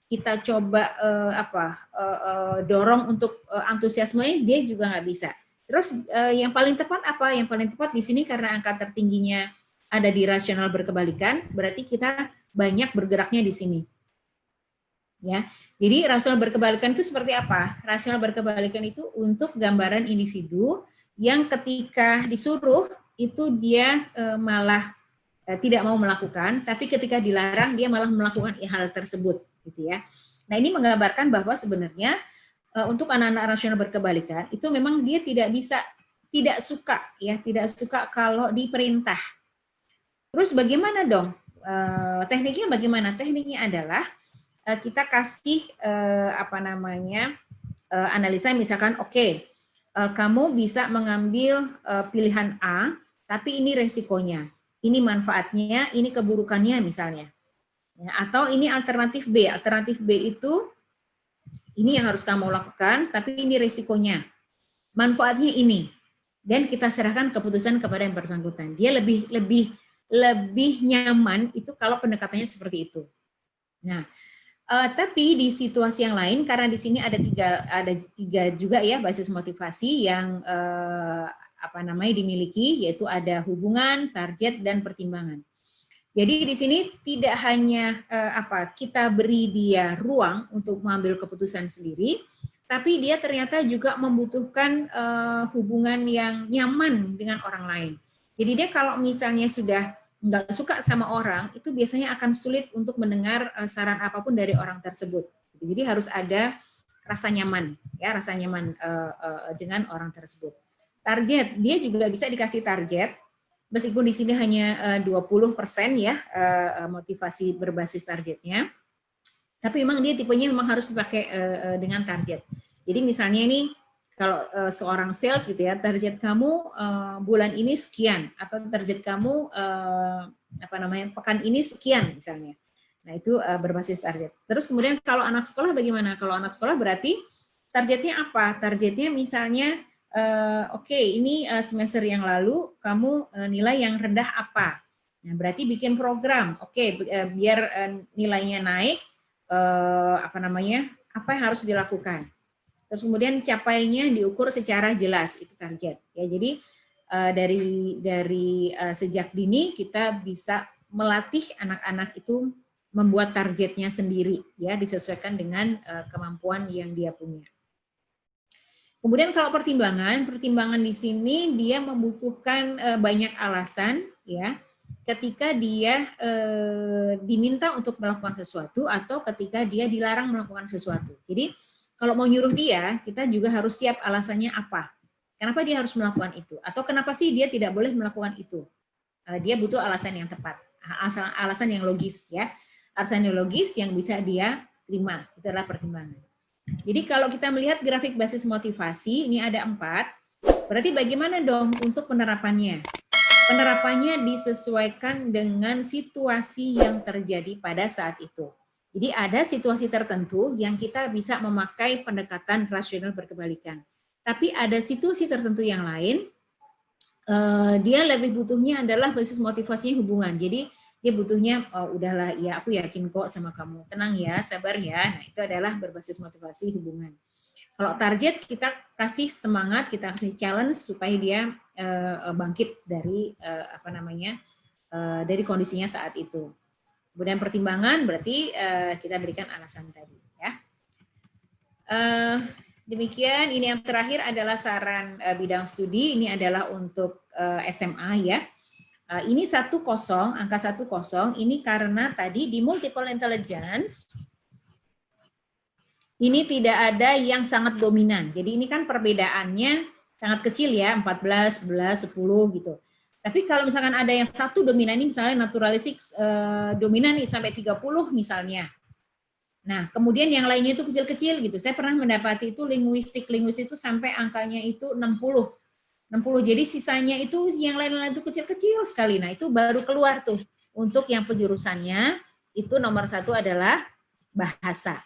kita coba uh, apa uh, uh, dorong untuk uh, antusiasme dia juga nggak bisa. Terus uh, yang paling tepat apa? Yang paling tepat di sini karena angka tertingginya ada di rasional berkebalikan, berarti kita banyak bergeraknya di sini. Ya, jadi rasional berkebalikan itu seperti apa? Rasional berkebalikan itu untuk gambaran individu yang ketika disuruh itu dia e, malah e, tidak mau melakukan, tapi ketika dilarang dia malah melakukan hal tersebut, gitu ya. Nah ini menggambarkan bahwa sebenarnya e, untuk anak-anak rasional berkebalikan itu memang dia tidak bisa, tidak suka ya, tidak suka kalau diperintah Terus bagaimana dong? Tekniknya bagaimana? Tekniknya adalah kita kasih apa namanya analisa misalkan oke okay, kamu bisa mengambil uh, pilihan A tapi ini resikonya, ini manfaatnya, ini keburukannya misalnya. Ya, atau ini alternatif B. Alternatif B itu ini yang harus kamu lakukan, tapi ini resikonya. Manfaatnya ini. Dan kita serahkan keputusan kepada yang bersangkutan. Dia lebih lebih lebih nyaman itu kalau pendekatannya seperti itu. Nah, uh, tapi di situasi yang lain karena di sini ada tiga ada tiga juga ya basis motivasi yang uh, apa namanya dimiliki yaitu ada hubungan, target dan pertimbangan. Jadi di sini tidak hanya uh, apa kita beri dia ruang untuk mengambil keputusan sendiri, tapi dia ternyata juga membutuhkan uh, hubungan yang nyaman dengan orang lain. Jadi dia kalau misalnya sudah nggak suka sama orang, itu biasanya akan sulit untuk mendengar eh, saran apa pun dari orang tersebut. Jadi harus ada rasa nyaman, ya rasa nyaman uh, uh, dengan orang tersebut. Target, dia juga bisa dikasih target, meskipun di sini hanya uh, 20% ya motivasi berbasis targetnya, tapi memang dia tipenya memang harus dipakai dengan target. Jadi misalnya ini kalau uh, seorang sales gitu ya, target kamu uh, bulan ini sekian atau target kamu uh, apa namanya pekan ini sekian misalnya. Nah itu uh, berbasis target. Terus kemudian kalau anak sekolah bagaimana? Kalau anak sekolah berarti targetnya apa? Targetnya misalnya uh, oke okay, ini uh, semester yang lalu kamu uh, nilai yang rendah apa? Nah berarti bikin program. Oke okay, biar uh, nilainya naik uh, apa namanya? Apa yang harus dilakukan? Terus kemudian capainya diukur secara jelas itu target. Ya, jadi uh, dari dari uh, sejak dini kita bisa melatih anak-anak itu membuat targetnya sendiri ya disesuaikan dengan uh, kemampuan yang dia punya. Kemudian kalau pertimbangan, pertimbangan di sini dia membutuhkan uh, banyak alasan ya ketika dia uh, diminta untuk melakukan sesuatu atau ketika dia dilarang melakukan sesuatu. Jadi kalau mau nyuruh dia, kita juga harus siap alasannya apa. Kenapa dia harus melakukan itu? Atau kenapa sih dia tidak boleh melakukan itu? Dia butuh alasan yang tepat, alasan yang logis ya arseniologis yang bisa dia terima. Itu adalah pertimbangan. Jadi kalau kita melihat grafik basis motivasi, ini ada empat. Berarti bagaimana dong untuk penerapannya? Penerapannya disesuaikan dengan situasi yang terjadi pada saat itu. Jadi ada situasi tertentu yang kita bisa memakai pendekatan rasional berkebalikan. Tapi ada situasi tertentu yang lain, eh, dia lebih butuhnya adalah basis motivasi hubungan. Jadi dia butuhnya oh, udahlah ya aku yakin kok sama kamu tenang ya sabar ya nah itu adalah berbasis motivasi hubungan kalau target kita kasih semangat kita kasih challenge supaya dia uh, bangkit dari apa namanya dari kondisinya saat itu kemudian pertimbangan berarti uh, kita berikan alasan tadi ya uh, demikian ini yang terakhir adalah saran uh, bidang studi ini adalah untuk SMA ya ini satu kosong, angka satu kosong, ini karena tadi di multiple intelligence, ini tidak ada yang sangat dominan. Jadi ini kan perbedaannya sangat kecil ya, 14, 11, 10 gitu. Tapi kalau misalkan ada yang satu dominan ini misalnya naturalistik uh, dominan nih sampai 30 misalnya. Nah, kemudian yang lainnya itu kecil-kecil gitu. Saya pernah mendapati itu linguistik, linguistik itu sampai angkanya itu 60 60. Jadi sisanya itu yang lain-lain itu kecil-kecil sekali. Nah itu baru keluar tuh. Untuk yang penjurusannya itu nomor satu adalah bahasa.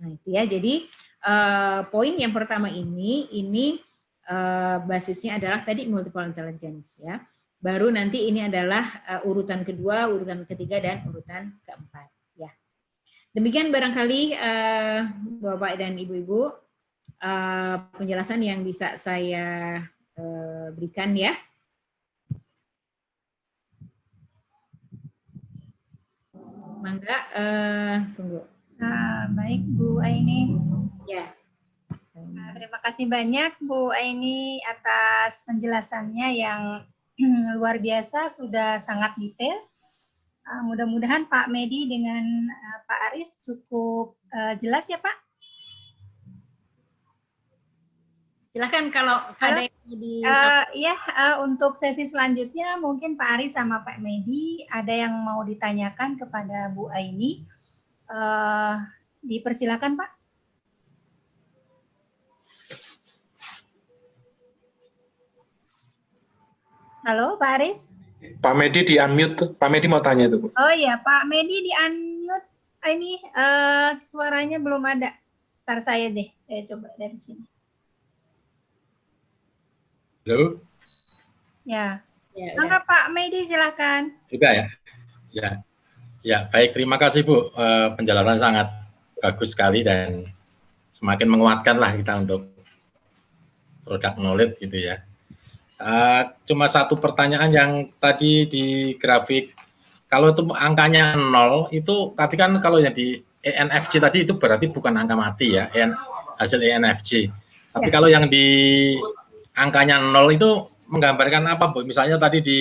Nah itu ya. Jadi uh, poin yang pertama ini, ini uh, basisnya adalah tadi multiple intelligence ya. Baru nanti ini adalah uh, urutan kedua, urutan ketiga, dan urutan keempat. Ya. Demikian barangkali uh, Bapak dan Ibu-Ibu uh, penjelasan yang bisa saya Eh, berikan ya. Mangga, uh, tunggu. Nah, baik Bu Aini. Ya. Nah, terima kasih banyak Bu Aini atas penjelasannya yang luar biasa, sudah sangat detail. Uh, Mudah-mudahan Pak Medi dengan uh, Pak Aris cukup uh, jelas ya Pak? Silahkan kalau Halo. ada yang di uh, ya uh, untuk sesi selanjutnya mungkin Pak Ari sama Pak Medi ada yang mau ditanyakan kepada Bu Aini. Uh, dipersilakan Pak. Halo Pak Aris. Pak Medi di unmute. Pak Medi mau tanya itu Bu. Oh iya Pak Medi di unmute. Ini uh, suaranya belum ada. Ntar saya deh, saya coba dari sini. Halo? Ya. ya Maka ya. Pak Medi silakan. Juga ya. Ya. Ya, baik terima kasih Bu. Uh, penjelasan sangat bagus sekali dan semakin menguatkan lah kita untuk produk knowledge gitu ya. Uh, cuma satu pertanyaan yang tadi di grafik kalau itu angkanya nol itu tapi kan kalau yang di ENFJ tadi itu berarti bukan angka mati ya EN, hasil ENFJ tapi ya. kalau yang di angkanya nol itu menggambarkan apa Bu? Misalnya tadi di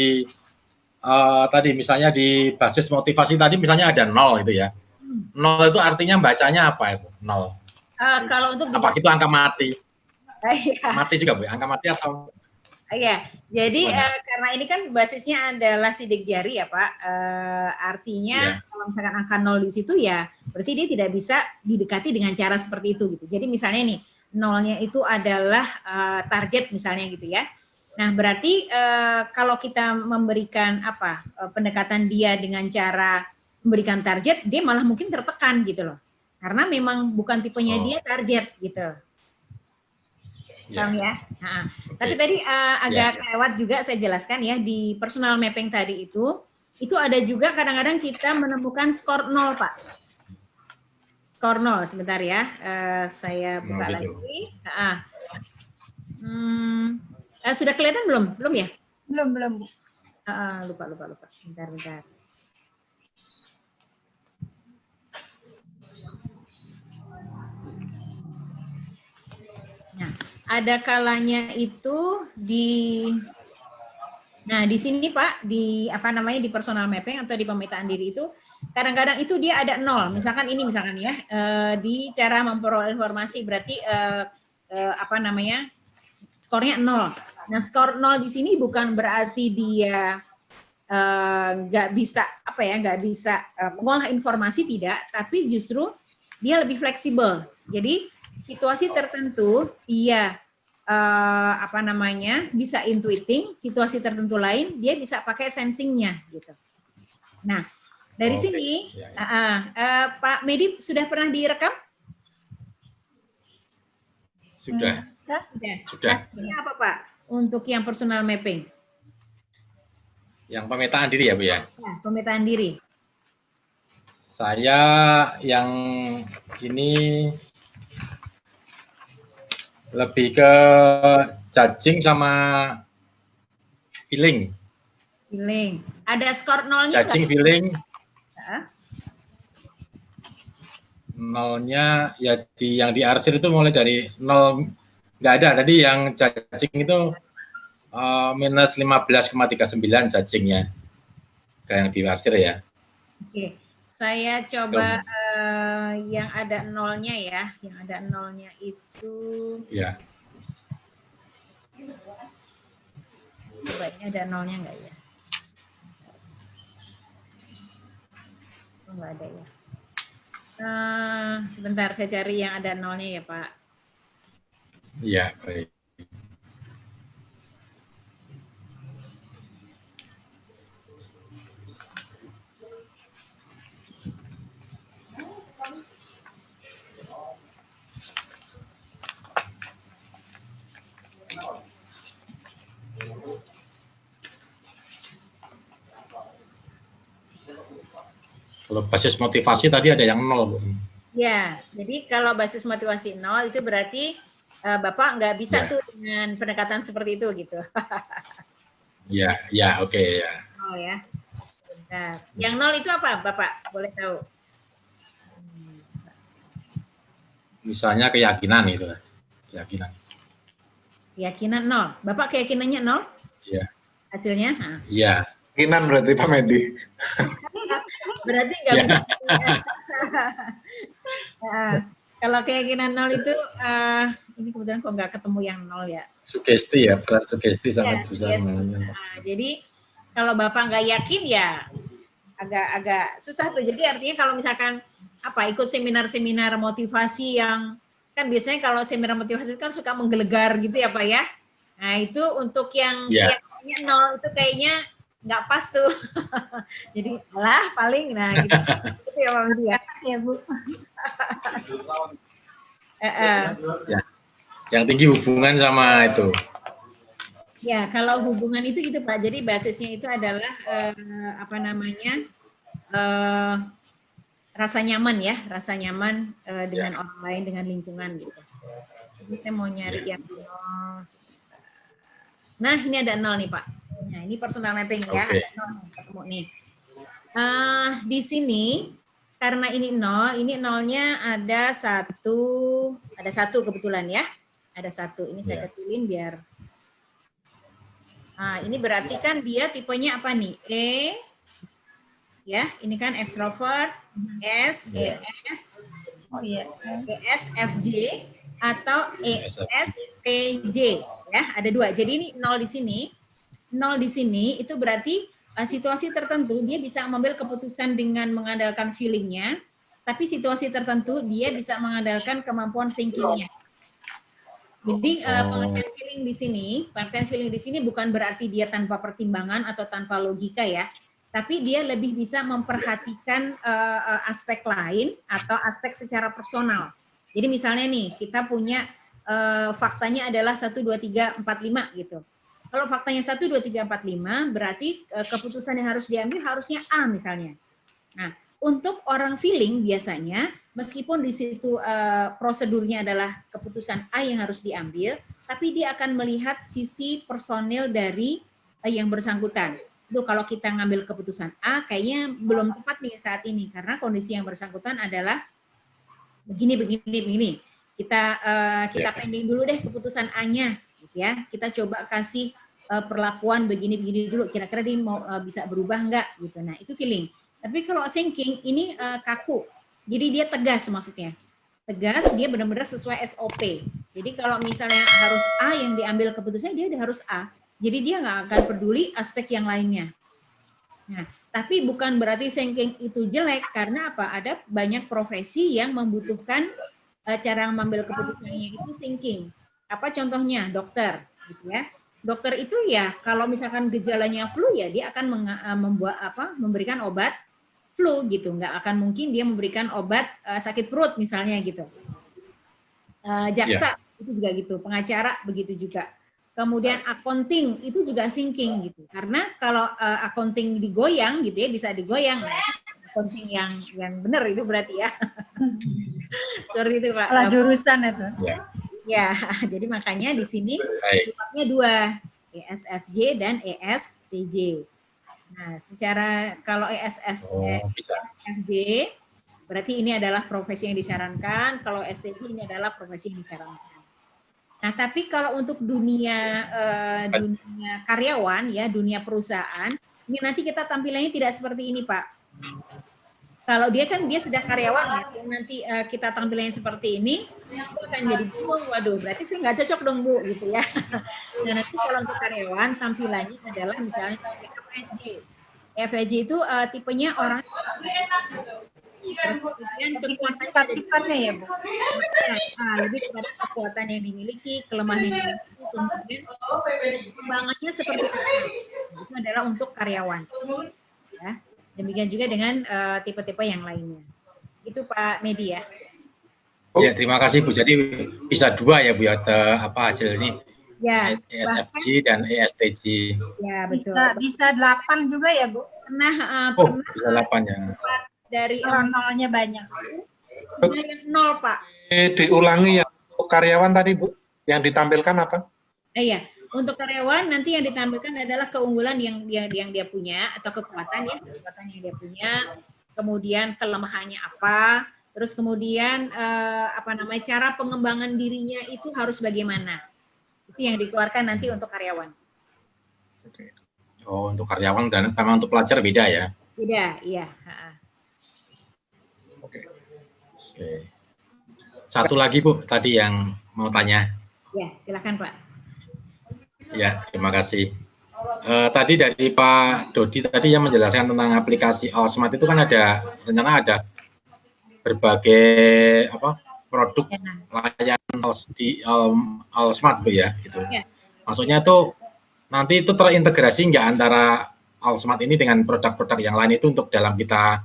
uh, tadi misalnya di basis motivasi tadi misalnya ada nol itu ya. Nol itu artinya bacanya apa itu? Nol. Uh, kalau untuk apa itu angka mati? Iya. mati juga Bu, angka mati atau Iya, jadi uh, karena ini kan basisnya adalah sidik jari ya Pak, uh, artinya yeah. kalau misalkan angka nol di situ ya berarti dia tidak bisa didekati dengan cara seperti itu gitu. Jadi misalnya nih nolnya itu adalah uh, target misalnya gitu ya. Nah berarti uh, kalau kita memberikan apa uh, pendekatan dia dengan cara memberikan target, dia malah mungkin tertekan gitu loh, karena memang bukan tipenya oh. dia target gitu. Iya. paham ya. Nah, okay. Tapi tadi uh, agak yeah. lewat juga saya jelaskan ya di personal mapping tadi itu, itu ada juga kadang-kadang kita menemukan skor nol pak. Skor nol sebentar ya, uh, saya buka no, lagi. Uh, hmm, uh, sudah kelihatan belum? Belum ya? Belum belum. Uh, lupa lupa lupa. Bentar bentar. Nah, ada kalanya itu di Nah, di sini Pak, di apa namanya di personal mapping atau di pemetaan diri itu kadang-kadang itu dia ada nol. Misalkan ini misalkan ya eh, di cara memperoleh informasi berarti eh, eh, apa namanya skornya nol. Nah, skor nol di sini bukan berarti dia nggak bisa apa ya nggak bisa mengolah informasi tidak, tapi justru dia lebih fleksibel. Jadi situasi tertentu iya uh, apa namanya bisa intuiting, situasi tertentu lain dia bisa pakai sensingnya gitu. Nah dari oh, sini ya, ya. Uh, uh, Pak Medi sudah pernah direkam? Sudah. Sudah. Sudah. Hasilnya apa Pak untuk yang personal mapping? Yang pemetaan diri ya Bu ya? Ya pemetaan diri. Saya yang ini lebih ke cacing sama feeling. Feeling. Ada skor nolnya Cacing gak? feeling. Nolnya ya di yang di arsir itu mulai dari nol nggak ada. Tadi yang cacing itu uh, minus 15,39 cacingnya. Kayak yang di arsir ya. Oke. Saya coba uh, yang ada nolnya ya, yang ada nolnya itu. Ya. Coba ini ada nolnya enggak ya? Oh, enggak ada ya. Uh, sebentar, saya cari yang ada nolnya ya Pak. Iya, baik. Kalau basis motivasi tadi ada yang nol. Ya, jadi kalau basis motivasi nol itu berarti uh, Bapak nggak bisa ya. tuh dengan pendekatan seperti itu gitu. ya, ya, oke okay, ya. Oh ya. Bentar. Yang nol itu apa Bapak? Boleh tahu? Misalnya keyakinan itu, keyakinan. Keyakinan nol. Bapak keyakinannya nol? Iya. Hasilnya? Iya. Keyakinan berarti Pak Medi. Berarti nggak yeah. bisa. nah, kalau keyakinan nol itu, uh, ini kebetulan kok nggak ketemu yang nol ya. Sugesti ya, peran sugesti sangat ya, susah. Nah, jadi kalau bapak nggak yakin ya agak-agak susah tuh. Jadi artinya kalau misalkan apa ikut seminar-seminar motivasi yang kan biasanya kalau seminar motivasi kan suka menggelegar gitu ya pak ya. Nah itu untuk yang yeah. Ya. nol itu kayaknya nggak pas tuh. Jadi lah paling nah gitu. itu ya Mama dia. Ya Bu. ya. Yang tinggi hubungan sama itu. Ya, kalau hubungan itu gitu Pak. Jadi basisnya itu adalah eh, apa namanya? Eh, rasa nyaman ya, rasa nyaman eh, dengan ya. orang lain, dengan lingkungan gitu. Jadi saya mau nyari ya. yang nol. Nah, ini ada nol nih Pak. Nah, ini personal mapping ya. Okay. ketemu nih. Uh, di sini karena ini nol, ini nolnya ada satu, ada satu kebetulan ya. Ada satu. Ini saya yeah. kecilin biar. Nah, ini berarti kan dia tipenya apa nih? E, ya, ini kan extrovert, S, yeah. ES, oh iya, ES, FJ, atau ESTJ, ya, ada dua. Jadi ini nol di sini nol di sini itu berarti uh, situasi tertentu dia bisa mengambil keputusan dengan mengandalkan feelingnya, tapi situasi tertentu dia bisa mengandalkan kemampuan thinkingnya. Jadi uh, pengertian feeling di sini, pengertian feeling di sini bukan berarti dia tanpa pertimbangan atau tanpa logika ya, tapi dia lebih bisa memperhatikan uh, uh, aspek lain atau aspek secara personal. Jadi misalnya nih, kita punya uh, faktanya adalah 1, 2, 3, 4, 5 gitu kalau faktanya 1, 2, 3, 4, 5, berarti eh, keputusan yang harus diambil harusnya A misalnya. Nah, untuk orang feeling biasanya, meskipun di situ uh, prosedurnya adalah keputusan A yang harus diambil, tapi dia akan melihat sisi personil dari uh, yang bersangkutan. Itu kalau kita ngambil keputusan A, kayaknya belum tepat nih saat ini, karena kondisi yang bersangkutan adalah begini, begini, begini. kita uh, kita pending dulu deh keputusan A-nya, ya. Kita coba kasih uh, perlakuan begini-begini dulu. Kira-kira dia mau uh, bisa berubah nggak gitu. Nah itu feeling. Tapi kalau thinking ini uh, kaku, jadi dia tegas maksudnya. Tegas, dia benar-benar sesuai SOP. Jadi kalau misalnya harus A yang diambil keputusannya, dia harus A. Jadi dia nggak akan peduli aspek yang lainnya. Nah, tapi bukan berarti thinking itu jelek karena apa? Ada banyak profesi yang membutuhkan uh, cara mengambil keputusannya itu thinking. Apa contohnya? Dokter, gitu ya. Dokter itu ya kalau misalkan gejalanya flu ya dia akan uh, membuat apa? memberikan obat flu gitu. Nggak akan mungkin dia memberikan obat uh, sakit perut misalnya gitu. Uh, jaksa yeah. itu juga gitu, pengacara begitu juga. Kemudian accounting itu juga thinking gitu. Karena kalau uh, accounting digoyang gitu ya bisa digoyang. Accounting yang yang benar itu berarti ya. Seperti itu Pak. Lah jurusan itu. Ya. Ya, jadi makanya di sini sifatnya dua, ESFJ dan ESTJ. Nah, secara kalau ESS, oh, ESFJ berarti ini adalah profesi yang disarankan, kalau STJ ini adalah profesi yang disarankan. Nah, tapi kalau untuk dunia uh, dunia karyawan ya, dunia perusahaan, ini nanti kita tampilannya tidak seperti ini, Pak. Kalau dia kan dia sudah karyawan ya, nanti uh, kita tampilannya seperti ini, itu akan jadi bu, waduh, berarti sih nggak cocok dong bu, gitu ya. Nah nanti kalau untuk karyawan tampilannya adalah misalnya FVJ. FVJ itu uh, tipenya orang Terus kemudian sifat-sifatnya ya Bu? Nah, lebih kepada kekuatan yang dimiliki, kelemahan yang dimiliki, kemudian kembangannya seperti apa. Itu adalah untuk karyawan. Ya. Demikian juga dengan eh, tipe-tipe uh, yang lainnya. Itu Pak Medi ya. Ya, terima kasih Bu. Jadi bisa dua ya Bu ya apa hasil ini. Ya, ESFG dan ESTG. Ya, betul. Bisa, bisa 8 juga ya Bu? Pernah, uh, oh, pernah bisa 8 ya dari nolnya banyak. yang nol Pak. Eh, diulangi yang karyawan tadi Bu, yang ditampilkan apa? Eh, iya, untuk karyawan nanti yang ditampilkan adalah keunggulan yang yang, yang dia punya atau kekuatan ya, kekuatan yang dia punya, kemudian kelemahannya apa, terus kemudian eh, apa namanya cara pengembangan dirinya itu harus bagaimana. Itu yang dikeluarkan nanti untuk karyawan. Oh, untuk karyawan dan memang untuk pelajar beda ya? Beda, iya. Oke. Satu lagi Bu, tadi yang mau tanya. Ya, silakan Pak. Ya, terima kasih. Uh, tadi dari Pak Dodi tadi yang menjelaskan tentang aplikasi Allsmart itu kan ada rencana ada berbagai apa produk ya. layanan di um, Allsmart Bu ya gitu. Ya. Maksudnya tuh nanti itu terintegrasi nggak antara Allsmart ini dengan produk-produk yang lain itu untuk dalam kita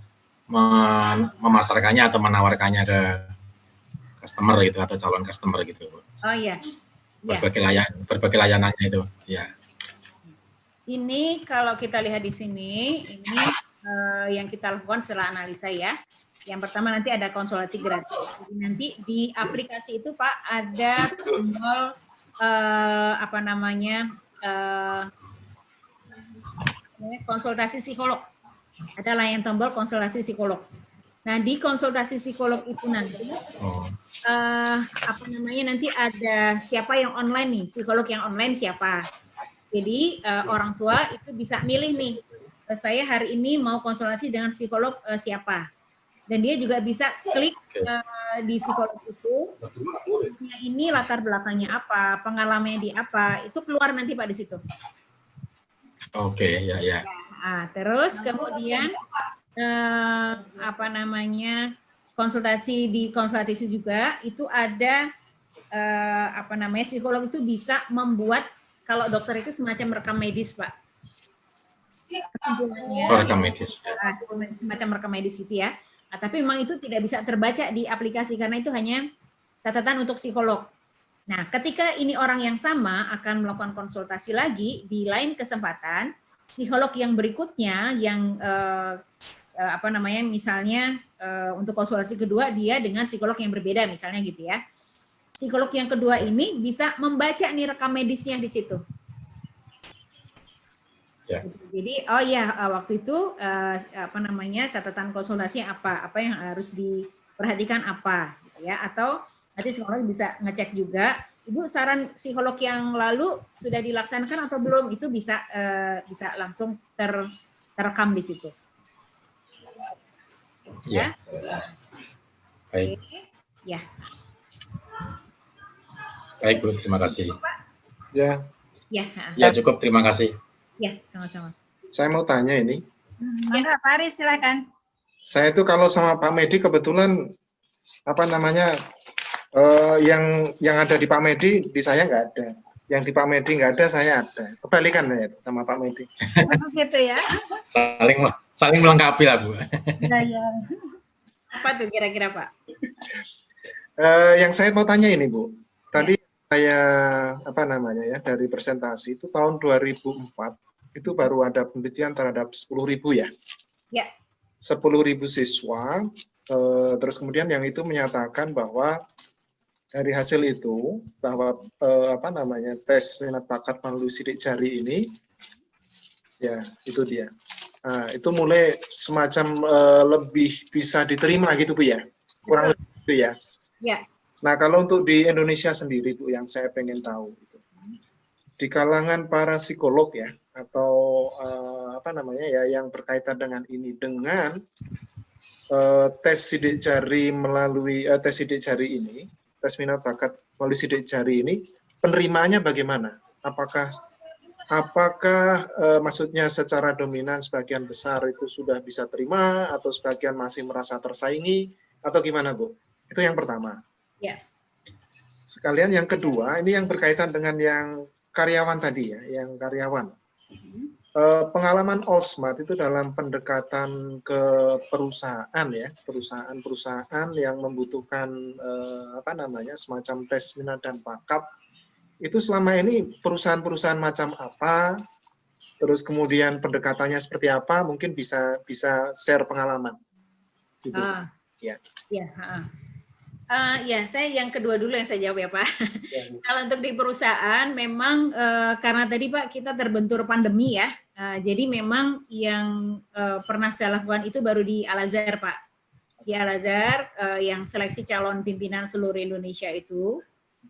memasarkannya atau menawarkannya ke customer gitu atau calon customer gitu. Oh iya. Iya. Berbagai layan berbagai layanannya itu, ya. Ini kalau kita lihat di sini, ini uh, yang kita lakukan setelah analisa ya. Yang pertama nanti ada konsultasi gratis. Jadi nanti di aplikasi itu Pak ada tombol uh, apa namanya uh, konsultasi psikolog ada layar tombol konsultasi psikolog. Nah, di konsultasi psikolog itu nanti, oh. uh, apa namanya, nanti ada siapa yang online nih, psikolog yang online siapa. Jadi, uh, orang tua itu bisa milih nih, uh, saya hari ini mau konsultasi dengan psikolog uh, siapa. Dan dia juga bisa klik uh, di psikolog itu, ini latar belakangnya apa, pengalamannya di apa, itu keluar nanti Pak di situ. Oke, okay, ya, ya. Nah, terus kemudian eh, apa namanya konsultasi di konsultasi juga itu ada eh, apa namanya psikolog itu bisa membuat kalau dokter itu semacam rekam medis pak. Kesimpulannya. Oh, rekam medis. Ah, semacam rekam medis itu ya. Nah, tapi memang itu tidak bisa terbaca di aplikasi karena itu hanya catatan untuk psikolog. Nah, ketika ini orang yang sama akan melakukan konsultasi lagi di lain kesempatan, psikolog yang berikutnya yang uh, apa namanya misalnya uh, untuk konsultasi kedua dia dengan psikolog yang berbeda misalnya gitu ya. Psikolog yang kedua ini bisa membaca nih rekam medisnya di situ. Ya. Jadi oh ya waktu itu apa namanya catatan konsultasi apa apa yang harus diperhatikan apa gitu ya atau Nanti psikolog bisa ngecek juga. Ibu saran psikolog yang lalu sudah dilaksanakan atau belum? Itu bisa uh, bisa langsung ter terekam di situ. Ya. Baik. Ya. Baik, Bu. Terima kasih. Ya. Ya. Ya, cukup. Terima kasih. Ya, sama-sama. Saya mau tanya ini. Ya, Pak Aris, silakan. Saya itu kalau sama Pak Medi kebetulan apa namanya uh, yang yang ada di Pak Medi di saya nggak ada. Yang di Pak Medi nggak ada, saya ada. Kebalikan saya sama Pak Medi. Oh, gitu ya. Saling saling melengkapi lah, Bu. Ya, ya. Apa tuh kira-kira, Pak? Uh, yang saya mau tanya ini, Bu. Tadi ya. saya apa namanya ya dari presentasi itu tahun 2004 itu baru ada penelitian terhadap 10.000 ya. Ya. 10.000 siswa uh, terus kemudian yang itu menyatakan bahwa dari hasil itu bahwa eh, apa namanya tes minat bakat melalui sidik jari ini ya itu dia nah, itu mulai semacam eh, lebih bisa diterima gitu bu ya? Kurang lebih itu ya? Ya. Nah kalau untuk di Indonesia sendiri bu yang saya pengen tahu itu di kalangan para psikolog ya atau eh, apa namanya ya yang berkaitan dengan ini dengan eh, tes sidik jari melalui eh, tes sidik jari ini tes minat bakat melalui sidik jari ini penerimanya bagaimana? Apakah apakah e, maksudnya secara dominan sebagian besar itu sudah bisa terima atau sebagian masih merasa tersaingi atau gimana Bu? Itu yang pertama. Ya. Sekalian yang kedua, ini yang berkaitan dengan yang karyawan tadi ya, yang karyawan. Uh, pengalaman Allsmart itu dalam pendekatan ke perusahaan ya, perusahaan-perusahaan yang membutuhkan uh, apa namanya semacam tes minat dan bakat itu selama ini perusahaan-perusahaan macam apa, terus kemudian pendekatannya seperti apa, mungkin bisa bisa share pengalaman. Gitu. Ah, ya. Ya. Uh, ya, saya yang kedua dulu yang saya jawab ya Pak. Ya. Kalau untuk di perusahaan memang uh, karena tadi Pak kita terbentur pandemi ya, uh, jadi memang yang uh, pernah saya lakukan itu baru di Al Azhar Pak. Di Al Azhar uh, yang seleksi calon pimpinan seluruh Indonesia itu.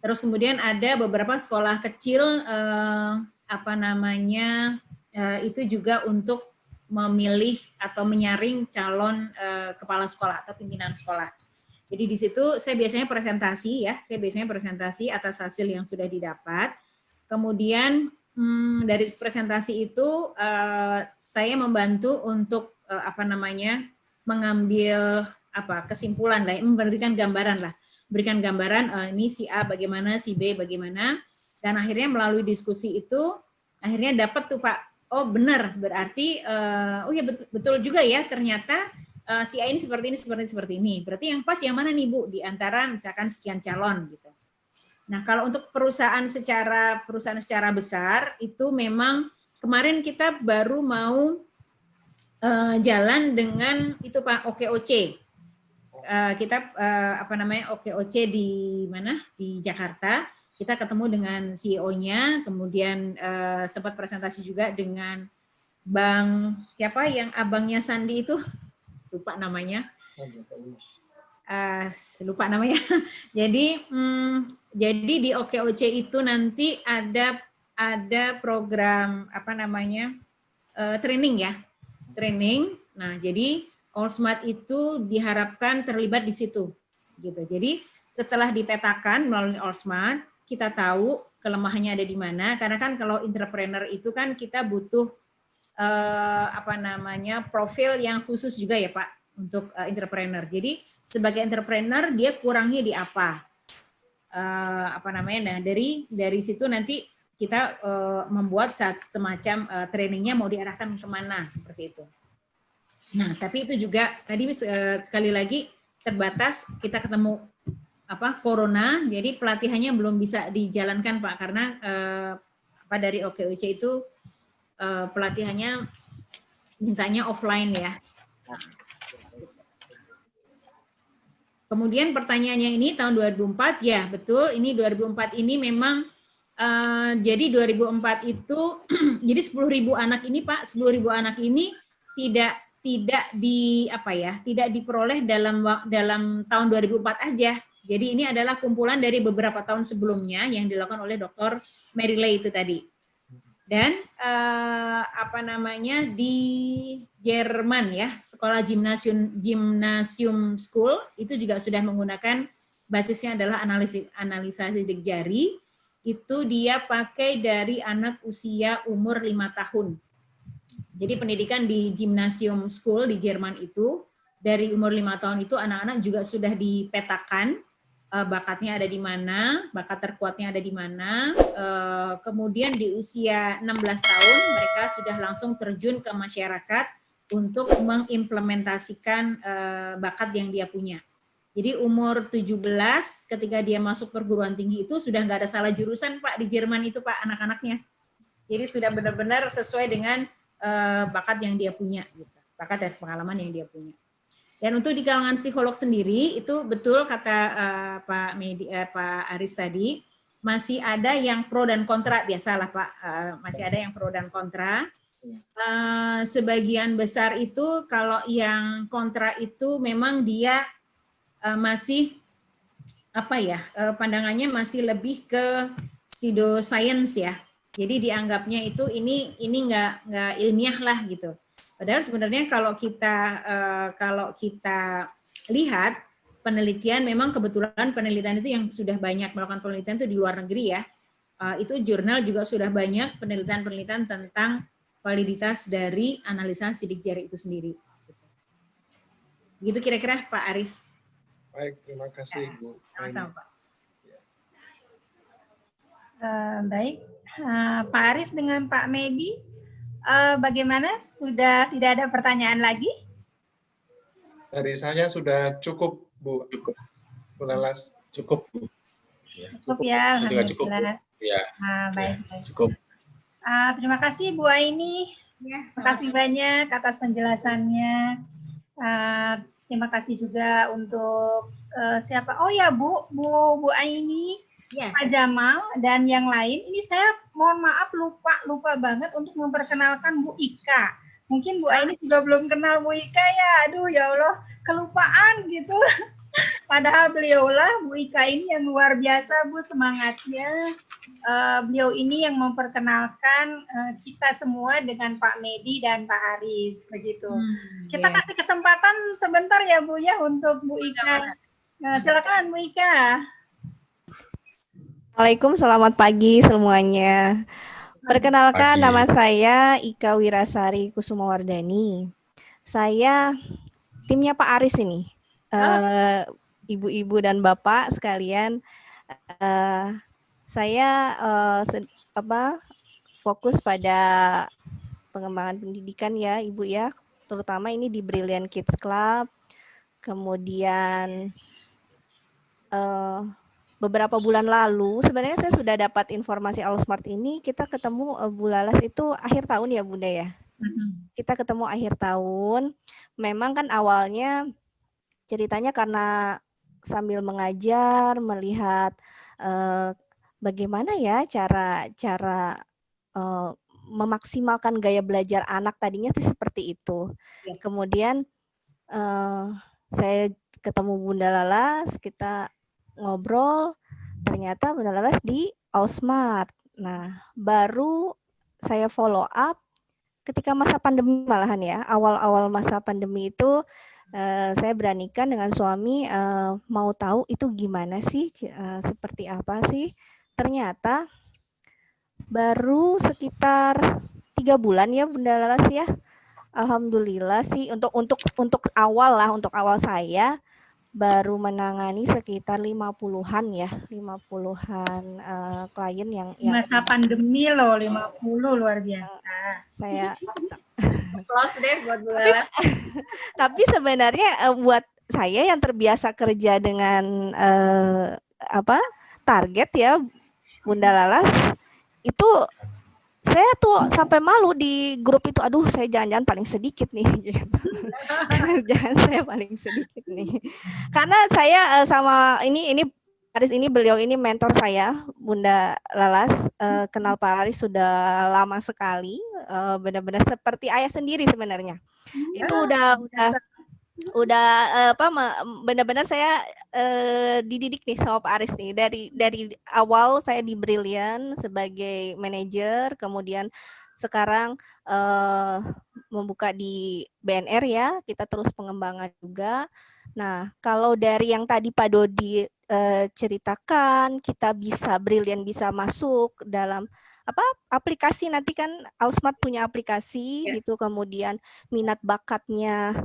Terus kemudian ada beberapa sekolah kecil uh, apa namanya uh, itu juga untuk memilih atau menyaring calon uh, kepala sekolah atau pimpinan sekolah. Jadi di situ saya biasanya presentasi ya, saya biasanya presentasi atas hasil yang sudah didapat. Kemudian hmm, dari presentasi itu uh, saya membantu untuk uh, apa namanya mengambil apa kesimpulan lah, memberikan gambaran lah, berikan gambaran uh, ini si A bagaimana, si B bagaimana, dan akhirnya melalui diskusi itu akhirnya dapat tuh Pak, oh benar berarti uh, oh ya betul, betul juga ya ternyata uh, si A ini seperti ini, seperti ini, seperti ini. Berarti yang pas yang mana nih Bu? Di antara misalkan sekian calon gitu. Nah kalau untuk perusahaan secara perusahaan secara besar itu memang kemarin kita baru mau uh, jalan dengan itu Pak OKOC. Uh, kita uh, apa namanya OKOC di mana di Jakarta kita ketemu dengan CEO-nya kemudian uh, sempat presentasi juga dengan Bang siapa yang abangnya Sandi itu lupa namanya. Uh, lupa namanya. jadi hmm, jadi di OKOC itu nanti ada ada program apa namanya uh, training ya training. Nah jadi All Smart itu diharapkan terlibat di situ gitu. Jadi setelah dipetakan melalui All Smart kita tahu kelemahannya ada di mana karena kan kalau entrepreneur itu kan kita butuh uh, apa namanya profil yang khusus juga ya Pak untuk uh, entrepreneur. Jadi sebagai entrepreneur dia kurangnya di apa? Uh, apa namanya? Nah dari dari situ nanti kita uh, membuat saat semacam uh, trainingnya mau diarahkan ke mana seperti itu. Nah tapi itu juga tadi uh, sekali lagi terbatas kita ketemu apa corona jadi pelatihannya belum bisa dijalankan pak karena uh, apa dari OKUC itu uh, pelatihannya mintanya offline ya. Kemudian pertanyaannya ini tahun 2004 ya betul ini 2004 ini memang uh, jadi 2004 itu jadi 10.000 anak ini Pak 10.000 anak ini tidak tidak di apa ya tidak diperoleh dalam dalam tahun 2004 aja Jadi ini adalah kumpulan dari beberapa tahun sebelumnya yang dilakukan oleh Dr. Mary Lay itu tadi. Dan uh, apa namanya di Jerman ya, sekolah gimnasium gimnasium school itu juga sudah menggunakan basisnya adalah analisis analisa sidik jari. Itu dia pakai dari anak usia umur lima tahun. Jadi pendidikan di gimnasium school di Jerman itu dari umur lima tahun itu anak-anak juga sudah dipetakan uh, bakatnya ada di mana, bakat terkuatnya ada di mana. Uh, kemudian di usia 16 tahun mereka sudah langsung terjun ke masyarakat untuk mengimplementasikan uh, bakat yang dia punya. Jadi umur 17 ketika dia masuk perguruan tinggi itu sudah nggak ada salah jurusan Pak di Jerman itu Pak anak-anaknya. Jadi sudah benar-benar sesuai dengan uh, bakat yang dia punya gitu. Bakat dan pengalaman yang dia punya. Dan untuk di kalangan psikolog sendiri itu betul kata uh, Pak Medi, uh, Pak Aris tadi masih ada yang pro dan kontra biasalah Pak uh, masih ada yang pro dan kontra. Uh, sebagian besar itu kalau yang kontra itu memang dia uh, masih apa ya uh, pandangannya masih lebih ke pseudoscience ya. Jadi dianggapnya itu ini ini nggak nggak ilmiah lah gitu. Padahal sebenarnya kalau kita uh, kalau kita lihat penelitian memang kebetulan penelitian itu yang sudah banyak melakukan penelitian itu di luar negeri ya. Uh, itu jurnal juga sudah banyak penelitian-penelitian tentang validitas dari analisa sidik jari itu sendiri. Gitu kira-kira Pak Aris. Baik, terima kasih ya, Bu. Sama-sama Pak. Uh, baik, uh, Pak Aris dengan Pak Medi uh, bagaimana? Sudah tidak ada pertanyaan lagi? Dari saya sudah cukup, Bu. Cukup. Bu Lalas. Cukup, Bu. Ya, cukup, ya, juga cukup. Bu. Ya. Ah, baik, ya, baik. Cukup. Uh, terima kasih Bu Aini. Ya, terima kasih banyak atas penjelasannya. Uh, terima kasih juga untuk uh, siapa? Oh ya Bu, Bu Bu Aini ya. Pak Jamal dan yang lain. Ini saya mohon maaf lupa lupa banget untuk memperkenalkan Bu Ika. Mungkin Bu Aini juga belum kenal Bu Ika ya. Aduh ya Allah, kelupaan gitu. Padahal beliaulah Bu Ika ini yang luar biasa Bu semangatnya. Uh, beliau ini yang memperkenalkan uh, kita semua dengan Pak Medi dan Pak Aris begitu. Hmm, kita yeah. kasih kesempatan sebentar ya Bu ya untuk Bu Ika. Nah, silakan Bu Ika. Assalamualaikum, selamat pagi semuanya. Perkenalkan pagi. nama saya Ika Wirasari Kusumawardani. Saya timnya Pak Aris ini. Eh, ibu-ibu uh, dan bapak sekalian, uh, saya uh, apa fokus pada pengembangan pendidikan ya, Ibu ya, terutama ini di Brilliant Kids Club. Kemudian uh, beberapa bulan lalu sebenarnya saya sudah dapat informasi Smart ini kita ketemu uh, Bu Lalas itu akhir tahun ya Bunda ya. Kita ketemu akhir tahun. Memang kan awalnya ceritanya karena sambil mengajar melihat uh, bagaimana ya cara cara uh, memaksimalkan gaya belajar anak tadinya sih seperti itu. Ya. Kemudian uh, saya ketemu Bunda Lalas, kita ngobrol, ternyata Laras di Ausmart. Nah, baru saya follow up ketika masa pandemi malahan ya. Awal-awal masa pandemi itu uh, saya beranikan dengan suami uh, mau tahu itu gimana sih, uh, seperti apa sih. Ternyata baru sekitar tiga bulan ya Bunda Laras ya. Alhamdulillah sih untuk untuk untuk awal lah untuk awal saya baru menangani sekitar 50-an ya, 50-an uh, klien yang, yang masa pandemi loh 50 luar biasa. Saya close deh buat Bu tapi, tapi sebenarnya uh, buat saya yang terbiasa kerja dengan uh, apa? target ya Bunda Lalas itu saya tuh sampai malu di grup itu aduh saya jangan-jangan paling sedikit nih. Gitu. jangan saya paling sedikit nih. Karena saya uh, sama ini ini Aris ini beliau ini mentor saya Bunda Lalas. Uh, kenal Pak Aris sudah lama sekali. Uh, benar-benar seperti ayah sendiri sebenarnya. Itu udah udah udah uh, apa benar-benar saya uh, dididik nih sama Pak Aris nih. Dari dari awal saya di Brilliant sebagai manajer kemudian sekarang uh, membuka di BNR ya. Kita terus pengembangan juga. Nah kalau dari yang tadi Pak Dodi uh, ceritakan kita bisa Brilliant bisa masuk dalam apa aplikasi. Nanti kan Alsmart punya aplikasi ya. gitu kemudian minat bakatnya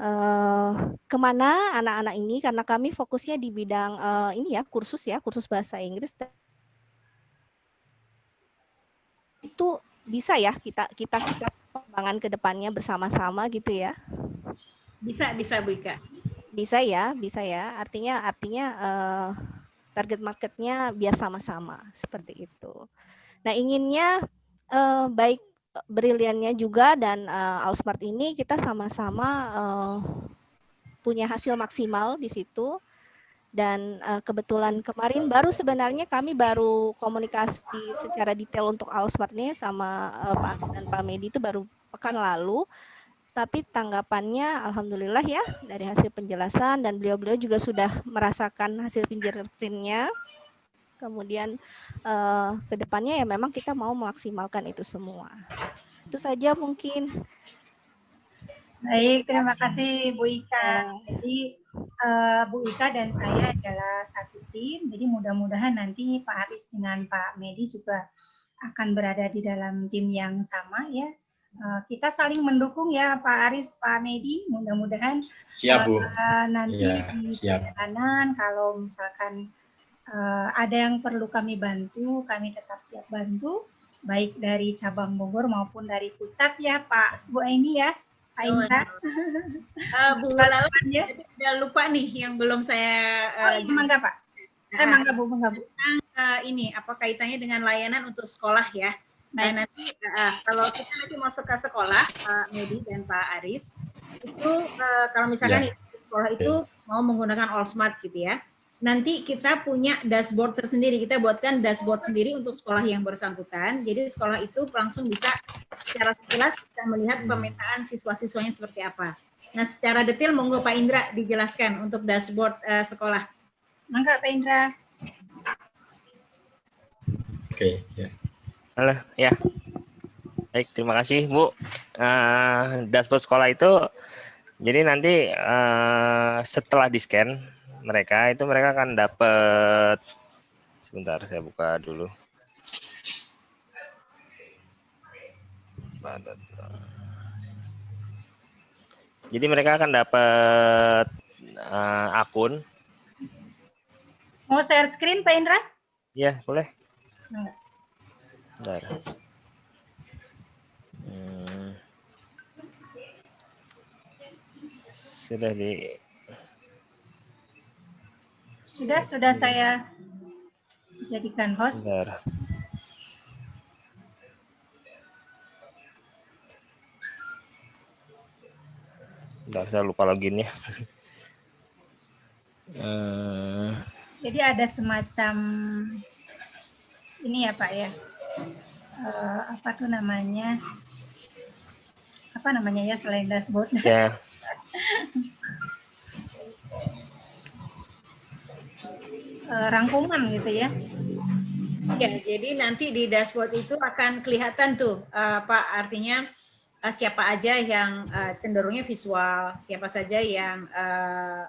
uh, ke mana anak-anak ini? Karena kami fokusnya di bidang uh, ini ya kursus ya kursus bahasa Inggris. Itu bisa ya kita kita kita pengembangan ke depannya bersama-sama gitu ya? Bisa bisa Bu Ika. Bisa ya bisa ya. Artinya artinya uh, target marketnya biar sama-sama seperti itu. Nah inginnya uh, baik briliannya juga dan uh, Allsmart ini kita sama-sama uh, punya hasil maksimal di situ. Dan uh, kebetulan kemarin baru sebenarnya kami baru komunikasi secara detail untuk Allsmart ini sama uh, Pak Aris dan Pak Medi itu baru pekan lalu. Tapi tanggapannya alhamdulillah ya dari hasil penjelasan dan beliau-beliau juga sudah merasakan hasil fingerprintnya kemudian uh, ke depannya ya memang kita mau memaksimalkan itu semua. Itu saja mungkin. Baik, terima kasih Bu Ika. Jadi uh, Bu Ika dan saya adalah satu tim, jadi mudah-mudahan nanti Pak Aris dengan Pak Medi juga akan berada di dalam tim yang sama ya. Uh, kita saling mendukung ya Pak Aris, Pak Medi. Mudah-mudahan siap Bu. Uh, nanti ya, di perjalanan kalau misalkan uh, ada yang perlu kami bantu, kami tetap siap bantu, baik dari cabang Bogor maupun dari pusat ya Pak Bu Aini ya, Pak Indra. Uh, Bu Lala, ya. tidak lupa nih yang belum saya. Uh, oh iya, mangga Pak. Eh, mangga Bu, mangga Bu. Uh, ini apa kaitannya dengan layanan untuk sekolah ya? Nah, nanti uh, kalau kita nanti masuk ke sekolah, Pak Medi dan Pak Aris, itu uh, kalau misalkan ya. sekolah itu mau menggunakan All Smart gitu ya, nanti kita punya dashboard tersendiri. Kita buatkan dashboard sendiri untuk sekolah yang bersangkutan. Jadi sekolah itu langsung bisa secara sekilas bisa melihat pemetaan siswa-siswanya seperti apa. Nah, secara detail monggo Pak Indra dijelaskan untuk dashboard uh, sekolah. Mangga Pak Indra. Oke, ya. Halo, ya. Baik, terima kasih Bu. Uh, dashboard sekolah itu jadi nanti uh, setelah di scan mereka itu mereka akan dapat sebentar saya buka dulu. Jadi mereka akan dapat uh, akun. Mau share screen Pak Indra? Ya boleh. Bentar. Hmm. sudah di sudah, sudah saya jadikan host. Bentar. Bentar, saya lupa loginnya. uh... Jadi ada semacam ini ya Pak ya, uh, apa tuh namanya? Apa namanya ya selain dashboard? Ya. Uh, rangkuman gitu ya. Ya, jadi nanti di dashboard itu akan kelihatan tuh uh, Pak artinya uh, siapa aja yang uh, cenderungnya visual, siapa saja yang uh,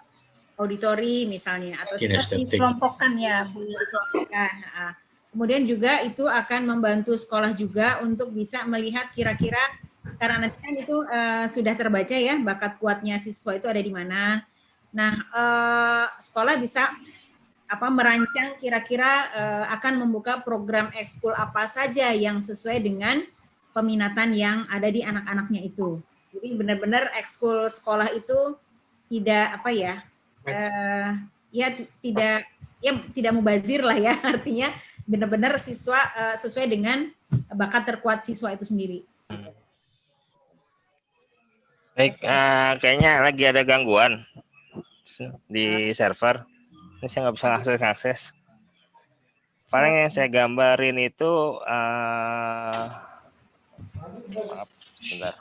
auditori misalnya atau seperti kelompokkan ya Bu. Kelompokkan. Uh, kemudian juga itu akan membantu sekolah juga untuk bisa melihat kira-kira karena nanti kan itu uh, sudah terbaca ya bakat kuatnya siswa itu ada di mana. Nah, uh, sekolah bisa apa merancang kira-kira uh, akan membuka program ekskul apa saja yang sesuai dengan peminatan yang ada di anak-anaknya itu. Jadi benar-benar ekskul sekolah itu tidak apa ya, uh, ya tidak ya tidak mubazir lah ya artinya benar-benar siswa uh, sesuai dengan bakat terkuat siswa itu sendiri. Baik, uh, kayaknya lagi ada gangguan di server ini saya nggak bisa akses akses paling yang saya gambarin itu uh, maaf sebentar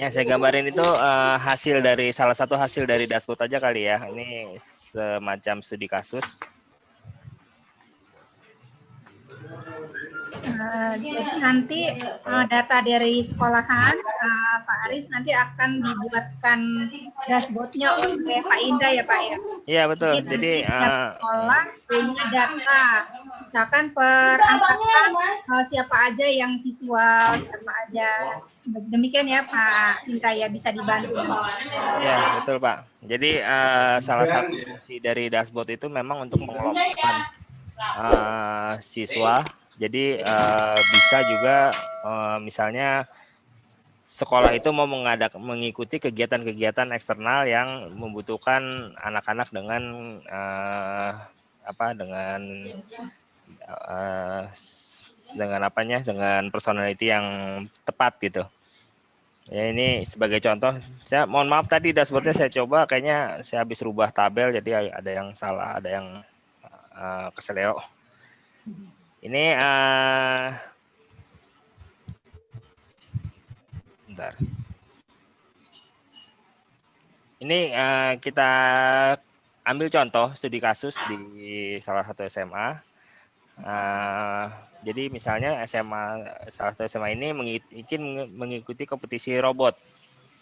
Ya, saya gambarin itu uh, hasil dari salah satu hasil dari dashboard aja kali ya. Ini semacam studi kasus. Uh, jadi nanti uh, data dari sekolahan uh, Pak Aris nanti akan dibuatkan dashboardnya oleh Pak Indah ya Pak ya. Iya betul. Jadi, jadi uh, sekolah punya data, misalkan per angkatan uh, siapa aja yang visual, siapa aja. Demikian ya Pak Indah ya bisa dibantu. Iya betul Pak. Jadi uh, salah satu fungsi dari dashboard itu memang untuk mengelompokkan uh, siswa jadi uh, bisa juga uh, misalnya sekolah itu mau mengadak mengikuti kegiatan-kegiatan eksternal yang membutuhkan anak-anak dengan uh, apa dengan uh, dengan apanya dengan personality yang tepat gitu. Ya ini sebagai contoh, saya mohon maaf tadi dashboardnya saya coba kayaknya saya habis rubah tabel jadi ada yang salah, ada yang uh, keseleo. Ini uh, bentar. Ini uh, kita ambil contoh studi kasus di salah satu SMA. Uh, eh, jadi misalnya SMA salah satu SMA ini ingin mengikuti kompetisi robot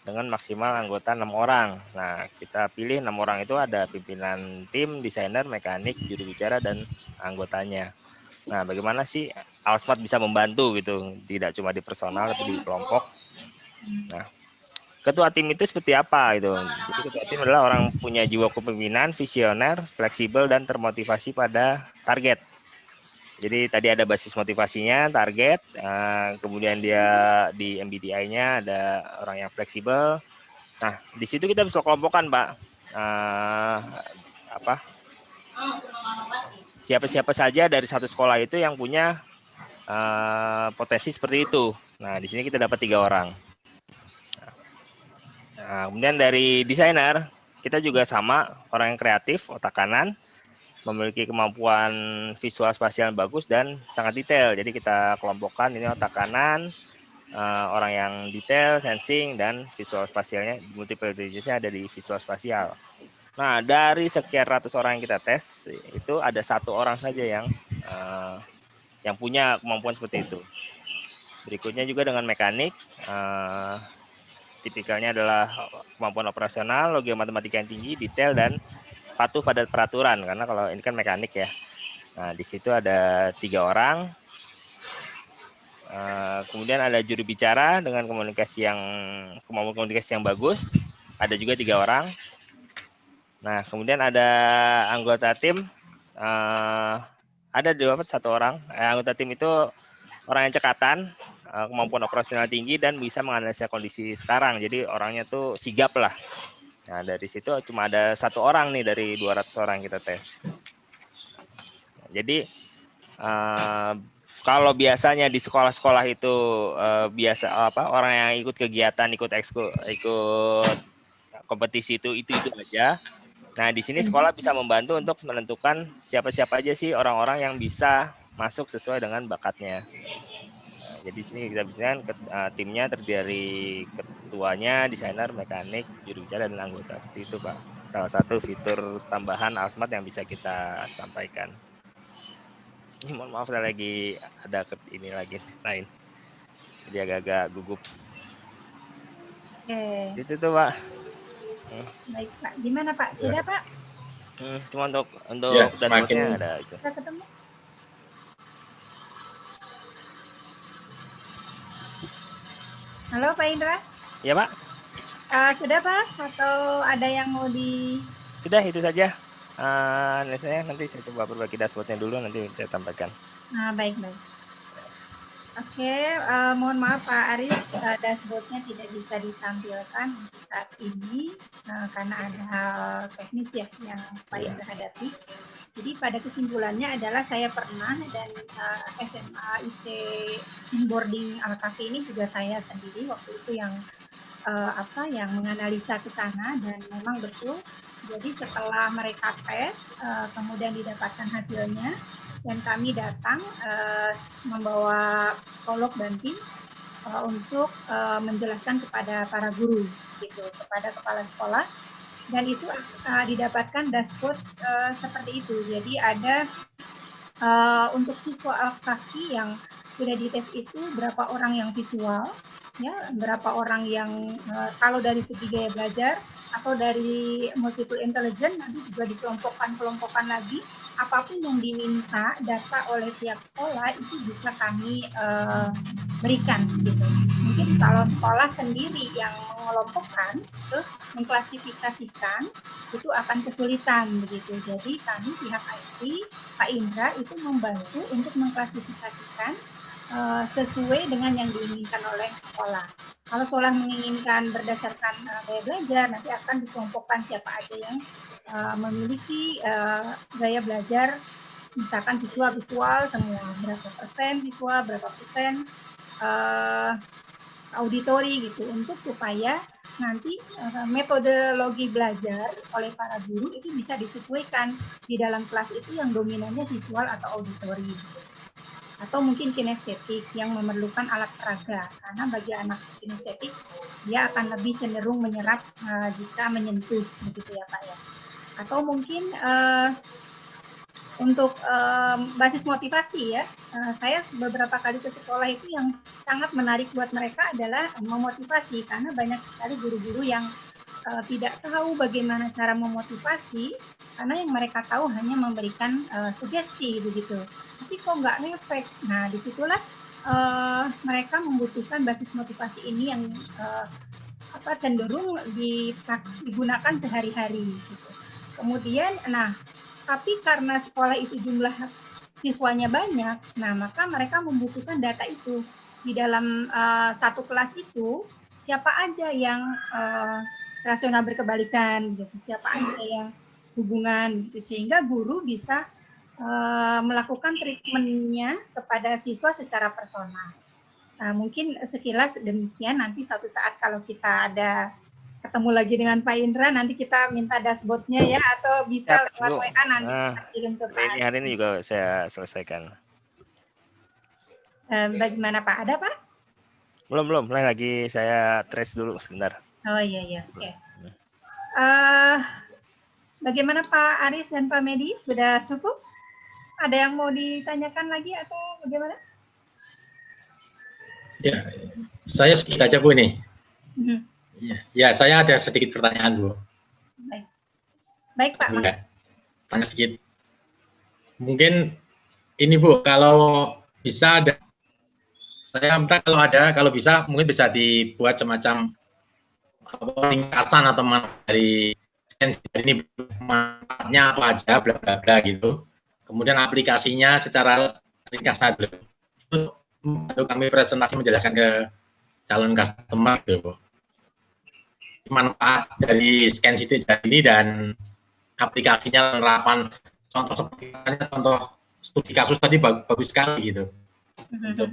dengan maksimal anggota enam orang. Nah, kita pilih enam orang itu ada pimpinan tim, desainer, mekanik, juru bicara, dan anggotanya. Nah, bagaimana sih Alsmart bisa membantu gitu, tidak cuma di personal tapi di kelompok. Nah, ketua tim itu seperti apa itu? Ketua tim adalah orang punya jiwa kepemimpinan, visioner, fleksibel dan termotivasi pada target. Jadi tadi ada basis motivasinya, target, uh, kemudian dia di MBTI-nya ada orang yang fleksibel. Nah, di situ kita bisa kelompokkan, Pak. Uh, apa? Siapa-siapa saja dari satu sekolah itu yang punya uh, potensi seperti itu. Nah, di sini kita dapat tiga orang. Nah, kemudian dari desainer, kita juga sama, orang yang kreatif, otak kanan, memiliki kemampuan visual spasial yang bagus dan sangat detail. Jadi kita kelompokkan ini otak kanan, uh, orang yang detail, sensing, dan visual spasialnya, multiple intelligence ada di visual spasial. Nah, dari sekian ratus orang yang kita tes, itu ada satu orang saja yang uh, yang punya kemampuan seperti itu. Berikutnya juga dengan mekanik, uh, tipikalnya adalah kemampuan operasional, logika matematika yang tinggi, detail, dan patuh pada peraturan. Karena kalau ini kan mekanik ya. Nah, di situ ada tiga orang. Uh, kemudian ada juru bicara dengan komunikasi yang kemampuan komunikasi yang bagus. Ada juga tiga orang Nah, kemudian ada anggota tim, uh, ada dapat satu orang. Eh, anggota tim itu orang yang cekatan, uh, kemampuan operasional tinggi, dan bisa menganalisa kondisi sekarang. Jadi orangnya tuh sigap lah. Nah, dari situ cuma ada satu orang nih dari 200 orang kita tes. Jadi, uh, kalau biasanya di sekolah-sekolah itu uh, biasa apa orang yang ikut kegiatan, ikut ekskul, ikut kompetisi itu itu itu aja Nah, di sini sekolah bisa membantu untuk menentukan siapa-siapa aja sih orang-orang yang bisa masuk sesuai dengan bakatnya. Nah, jadi sini kita bisa kan uh, timnya terdiri dari ketuanya, desainer, mekanik, juru bicara dan anggota. Seperti itu, Pak. Salah satu fitur tambahan Alsmart yang bisa kita sampaikan. Ini mohon maaf saya lagi ada ini lagi lain. Jadi agak-agak gugup. Oke. Itu tuh, Pak. Baik Pak, gimana Pak? Sudah ya. Pak? Hmm, cuma untuk untuk ya, semakin ada itu. Sudah ketemu? Halo Pak Indra? Ya Pak. Uh, sudah Pak? Atau ada yang mau di? Sudah itu saja. Uh, saya nanti saya coba berbagi dashboardnya dulu nanti saya sampaikan. Nah, baik baik. Oke, uh, mohon maaf Pak Aris, uh, dashboardnya tidak bisa ditampilkan untuk saat ini uh, karena ada hal teknis ya yang Pak Indra hadapi. Jadi pada kesimpulannya adalah saya pernah dan uh, SMA IT boarding Alkafi ini juga saya sendiri waktu itu yang uh, apa yang menganalisa ke sana dan memang betul. Jadi setelah mereka tes, uh, kemudian didapatkan hasilnya, dan kami datang uh, membawa psikolog dan tim uh, untuk uh, menjelaskan kepada para guru gitu kepada kepala sekolah. Dan itu uh, didapatkan dashboard uh, seperti itu. Jadi ada uh, untuk siswa kaki yang sudah dites itu berapa orang yang visual ya berapa orang yang uh, kalau dari segi gaya belajar atau dari multiple intelligence nanti juga dikelompokkan-kelompokkan lagi apa pun yang diminta data oleh pihak sekolah itu bisa kami uh, berikan gitu. Mungkin kalau sekolah sendiri yang mengelompokkan itu mengklasifikasikan itu akan kesulitan begitu. Jadi kami pihak IT Pak Indra itu membantu untuk mengklasifikasikan uh, sesuai dengan yang diinginkan oleh sekolah. Kalau sekolah menginginkan berdasarkan uh, belajar, nanti akan dikelompokkan siapa aja yang uh, memiliki uh, gaya belajar, misalkan visual-visual semua, berapa persen visual, berapa persen uh, auditori gitu, untuk supaya nanti uh, metodologi belajar oleh para guru itu bisa disesuaikan. Di dalam kelas itu yang dominannya visual atau auditori. Gitu. Atau mungkin kinestetik yang memerlukan alat peraga. Karena bagi anak kinestetik dia akan lebih cenderung menyerap uh, jika menyentuh begitu ya Pak ya atau mungkin uh, untuk uh, basis motivasi ya. Uh, saya beberapa kali ke sekolah itu yang sangat menarik buat mereka adalah memotivasi. Karena banyak sekali guru-guru yang uh, tidak tahu bagaimana cara memotivasi. Karena yang mereka tahu hanya memberikan uh, sugesti begitu. Tapi kok nggak ngefek? Nah di situlah uh, mereka membutuhkan basis motivasi ini yang uh, apa cenderung digunakan sehari-hari gitu. Kemudian nah tapi karena sekolah itu jumlah siswanya banyak nah maka mereka membutuhkan data itu. Di dalam uh, satu kelas itu siapa aja yang uh, rasional berkebalikan gitu. Siapa aja yang hubungan gitu. Sehingga guru bisa uh, melakukan treatmentnya kepada siswa secara personal. Nah, mungkin sekilas demikian nanti suatu saat kalau kita ada ketemu lagi dengan Pak Indra nanti kita minta dashboardnya ya atau bisa ya, lewat WA nanti nah, kita kirim ke Pak. Ini hari ini juga saya selesaikan. Uh, bagaimana Pak? Ada Pak? Belum belum, lagi saya trace dulu sebentar. Oh iya iya, oke. Okay. Uh, eh, Bagaimana Pak Aris dan Pak Medi? Sudah cukup? Ada yang mau ditanyakan lagi atau bagaimana? Ya, saya sedikit aja Bu ini. Hmm. Ya, ya, saya ada sedikit pertanyaan Bu. Baik, Baik Pak. Ya, tanya sedikit. Mungkin ini Bu, kalau bisa ada, saya minta kalau ada, kalau bisa mungkin bisa dibuat semacam ringkasan atau dari ini manfaatnya apa aja, bla bla bla gitu. Kemudian aplikasinya secara ringkas saja. Itu untuk kami presentasi menjelaskan ke calon customer gitu. Manfaat dari scan situ ini dan aplikasinya penerapan contoh seperti contoh studi kasus tadi bagus, bagus sekali gitu. Untuk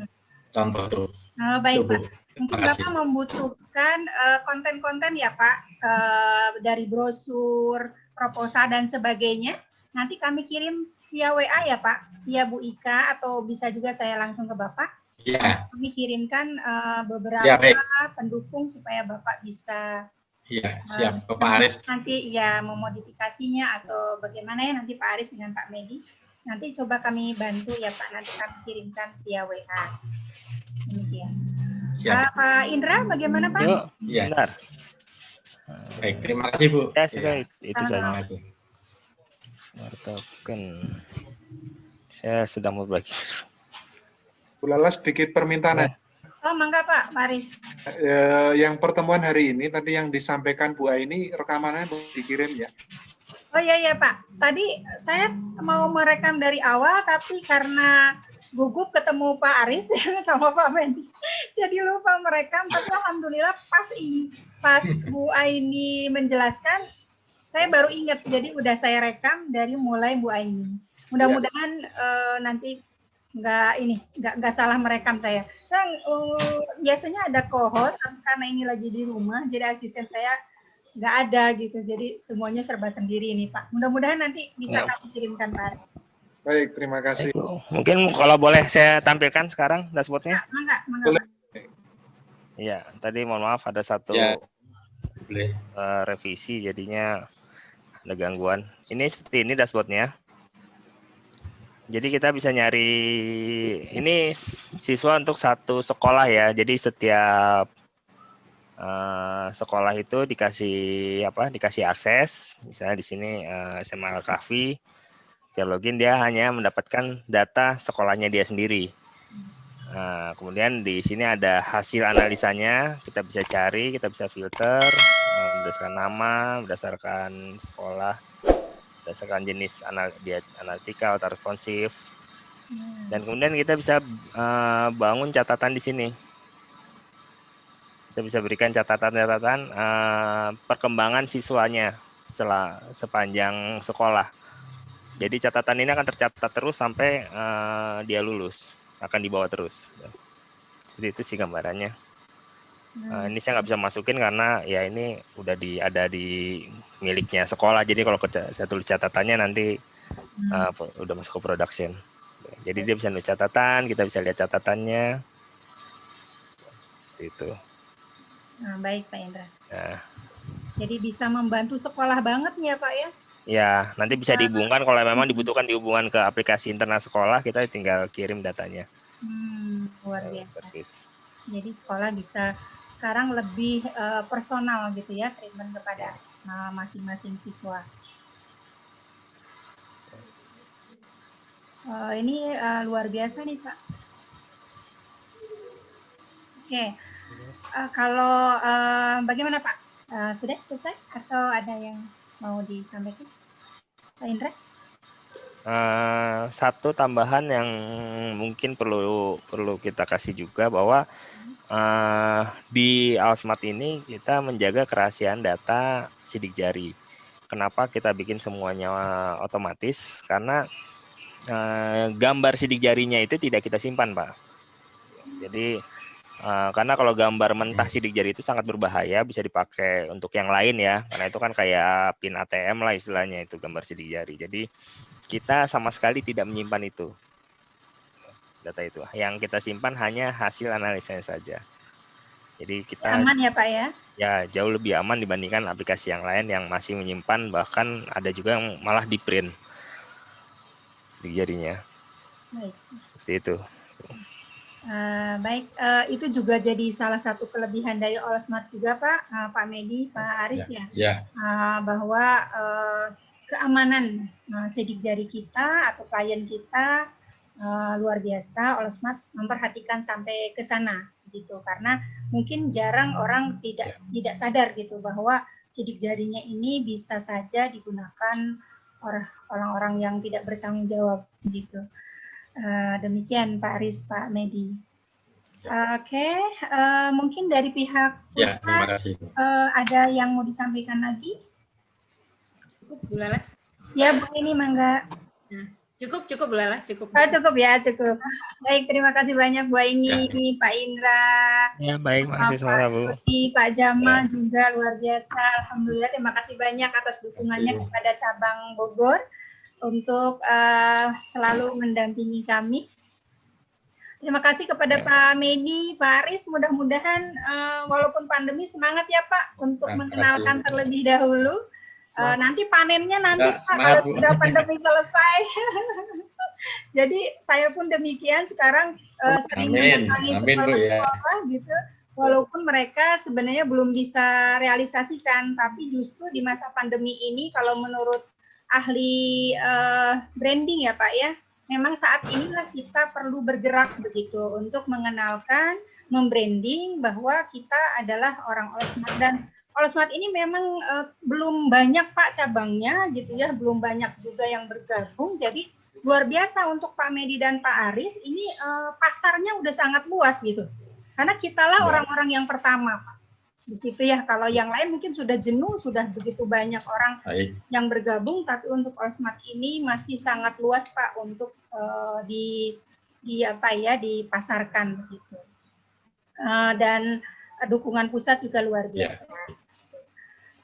contoh itu. Oh, baik, Pak. Mungkin Bapak membutuhkan eh, konten-konten uh, ya Pak, uh, dari brosur, proposal, dan sebagainya. Nanti kami kirim via WA ya Pak, via Bu Ika, atau bisa juga saya langsung ke Bapak. Ya. Kami kirimkan uh, beberapa ya, pendukung supaya Bapak bisa Iya, siap. Uh, Pak Aris. Nanti ya memodifikasinya atau bagaimana ya nanti Pak Aris dengan Pak Medi. Nanti coba kami bantu ya Pak, nanti kami kirimkan via WA. Demikian. Siap. Pak Indra, bagaimana Pak? Yuk, ya. Benar. Baik, terima kasih Bu. Ya, sudah ya. itu saja. Smart token. Saya sedang mau berbagi. Bu Lala sedikit permintaan ya. Oh, mangga Pak, Maris. Eh, yang pertemuan hari ini tadi yang disampaikan Bu Aini rekamannya dikirim ya. Oh iya iya Pak. Tadi saya mau merekam dari awal tapi karena gugup ketemu Pak Aris sama Pak Mendy. Jadi lupa merekam, tapi alhamdulillah pas ini pas Bu Aini menjelaskan, saya baru ingat. Jadi udah saya rekam dari mulai Bu Aini. Mudah-mudahan ya. uh, nanti nggak ini nggak nggak salah merekam saya. Saya uh, biasanya ada co-host karena ini lagi di rumah, jadi asisten saya nggak ada gitu. Jadi semuanya serba sendiri ini Pak. Mudah-mudahan nanti bisa ya. kami kirimkan Pak. Baik, terima kasih. Mungkin kalau boleh saya tampilkan sekarang dashboardnya. Enggak, enggak. Iya, tadi mohon maaf ada satu ya. Uh, revisi jadinya ada gangguan. Ini seperti ini dashboardnya. Jadi kita bisa nyari ini siswa untuk satu sekolah ya. Jadi setiap uh, sekolah itu dikasih apa? Dikasih akses. Misalnya di sini uh, SMA Al-Kahfi. Setelah login dia hanya mendapatkan data sekolahnya dia sendiri. Nah, kemudian di sini ada hasil analisanya. Kita bisa cari, kita bisa filter berdasarkan nama, berdasarkan sekolah berdasarkan jenis analitikal atau responsif. Hmm. Dan kemudian kita bisa uh, bangun catatan di sini. Kita bisa berikan catatan-catatan uh, perkembangan siswanya setelah sepanjang sekolah. Jadi catatan ini akan tercatat terus sampai uh, dia lulus, akan dibawa terus. Seperti itu sih gambarannya. Uh, ini saya nggak bisa masukin karena ya ini udah di ada di miliknya sekolah. Jadi kalau saya tulis catatannya nanti uh, udah masuk ke production. Jadi dia bisa nulis catatan, kita bisa lihat catatannya. Seperti itu. Nah, baik Pak Indra. Nah. Jadi bisa membantu sekolah banget ya Pak ya? Ya, nanti bisa dihubungkan kalau memang dibutuhkan dihubungkan ke aplikasi internal sekolah, kita tinggal kirim datanya. Hmm, luar biasa. Service. Jadi sekolah bisa sekarang lebih uh, personal gitu ya treatment kepada eh, masing-masing uh, siswa. Uh, ini uh, luar biasa nih Pak. Oke, okay. uh, kalau uh, bagaimana Pak? Uh, sudah selesai atau ada yang mau disampaikan, Pak Indra? Uh, satu tambahan yang mungkin perlu perlu kita kasih juga bahwa uh, di Alsmart ini kita menjaga kerahasiaan data sidik jari. Kenapa kita bikin semuanya otomatis? Karena uh, gambar sidik jarinya itu tidak kita simpan, Pak. Jadi uh, karena kalau gambar mentah sidik jari itu sangat berbahaya, bisa dipakai untuk yang lain ya. Karena itu kan kayak pin ATM lah istilahnya itu gambar sidik jari. Jadi kita sama sekali tidak menyimpan itu data itu. Yang kita simpan hanya hasil analisanya saja. Jadi kita aman ya Pak ya? Ya jauh lebih aman dibandingkan aplikasi yang lain yang masih menyimpan bahkan ada juga yang malah di print sedikit jadinya. Baik. Seperti itu. Uh, baik, uh, itu juga jadi salah satu kelebihan dari Olsmart juga Pak, uh, Pak Medi, Pak Aris ya, ya. ya. Uh, bahwa uh, keamanan uh, sidik jari kita atau klien kita uh, luar biasa Olsmart memperhatikan sampai ke sana gitu karena mungkin jarang orang tidak ya. tidak sadar gitu bahwa sidik jarinya ini bisa saja digunakan orang-orang yang tidak bertanggung jawab gitu. Uh, demikian Pak Aris, Pak Medi. Ya. Oke, okay. uh, mungkin dari pihak pusat ya, uh, ada yang mau disampaikan lagi? Cukup, Bu Lalas. Ya, Bu ini mangga. Nah. Cukup, cukup Lalas, cukup. Oh, cukup ya, cukup. Baik, terima kasih banyak Bu ini, ya. Pak Indra. Ya, baik, makasih semua Bu. Pak Jamal ya. juga luar biasa. Alhamdulillah, terima kasih banyak atas dukungannya kepada cabang Bogor untuk uh, selalu mendampingi kami. Terima kasih kepada ya. Pak Medi, Pak Aris. Mudah-mudahan uh, walaupun pandemi semangat ya Pak untuk nah, mengenalkan terlebih dahulu Uh, nanti panennya nanti Pak kalau sudah pandemi selesai. Jadi saya pun demikian sekarang uh, sering mendatangi sekolah-sekolah ya. gitu. Walaupun mereka sebenarnya belum bisa realisasikan, tapi justru di masa pandemi ini kalau menurut ahli uh, branding ya Pak ya, memang saat inilah kita perlu bergerak begitu untuk mengenalkan, membranding bahwa kita adalah orang Osmat dan kalau smart ini memang uh, belum banyak Pak cabangnya gitu ya, belum banyak juga yang bergabung. Jadi luar biasa untuk Pak Medi dan Pak Aris ini uh, pasarnya udah sangat luas gitu. Karena kitalah ya. orang-orang yang pertama Pak. Begitu ya, kalau yang lain mungkin sudah jenuh, sudah begitu banyak orang Baik. yang bergabung, tapi untuk All Smart ini masih sangat luas Pak untuk uh, di di apa ya dipasarkan begitu. Uh, dan dukungan pusat juga luar ya. biasa. Ya.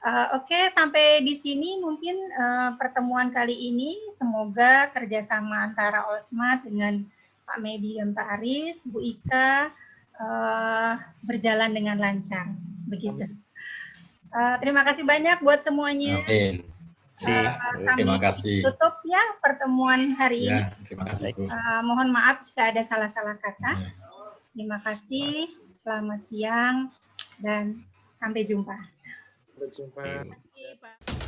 Uh, Oke, okay, sampai di sini mungkin uh, pertemuan kali ini. Semoga kerjasama antara Olsma dengan Pak Medi dan Pak Aris, Bu Ika, uh, berjalan dengan lancar. Begitu. Uh, terima kasih banyak buat semuanya. Amin. Uh, terima kasih. Tutup ya pertemuan hari ya, ini. Terima kasih. Bu. Uh, mohon maaf jika ada salah-salah kata. Ya. Terima kasih. Selamat siang dan sampai jumpa. Sampai jumpa. Terima kasih, Pak.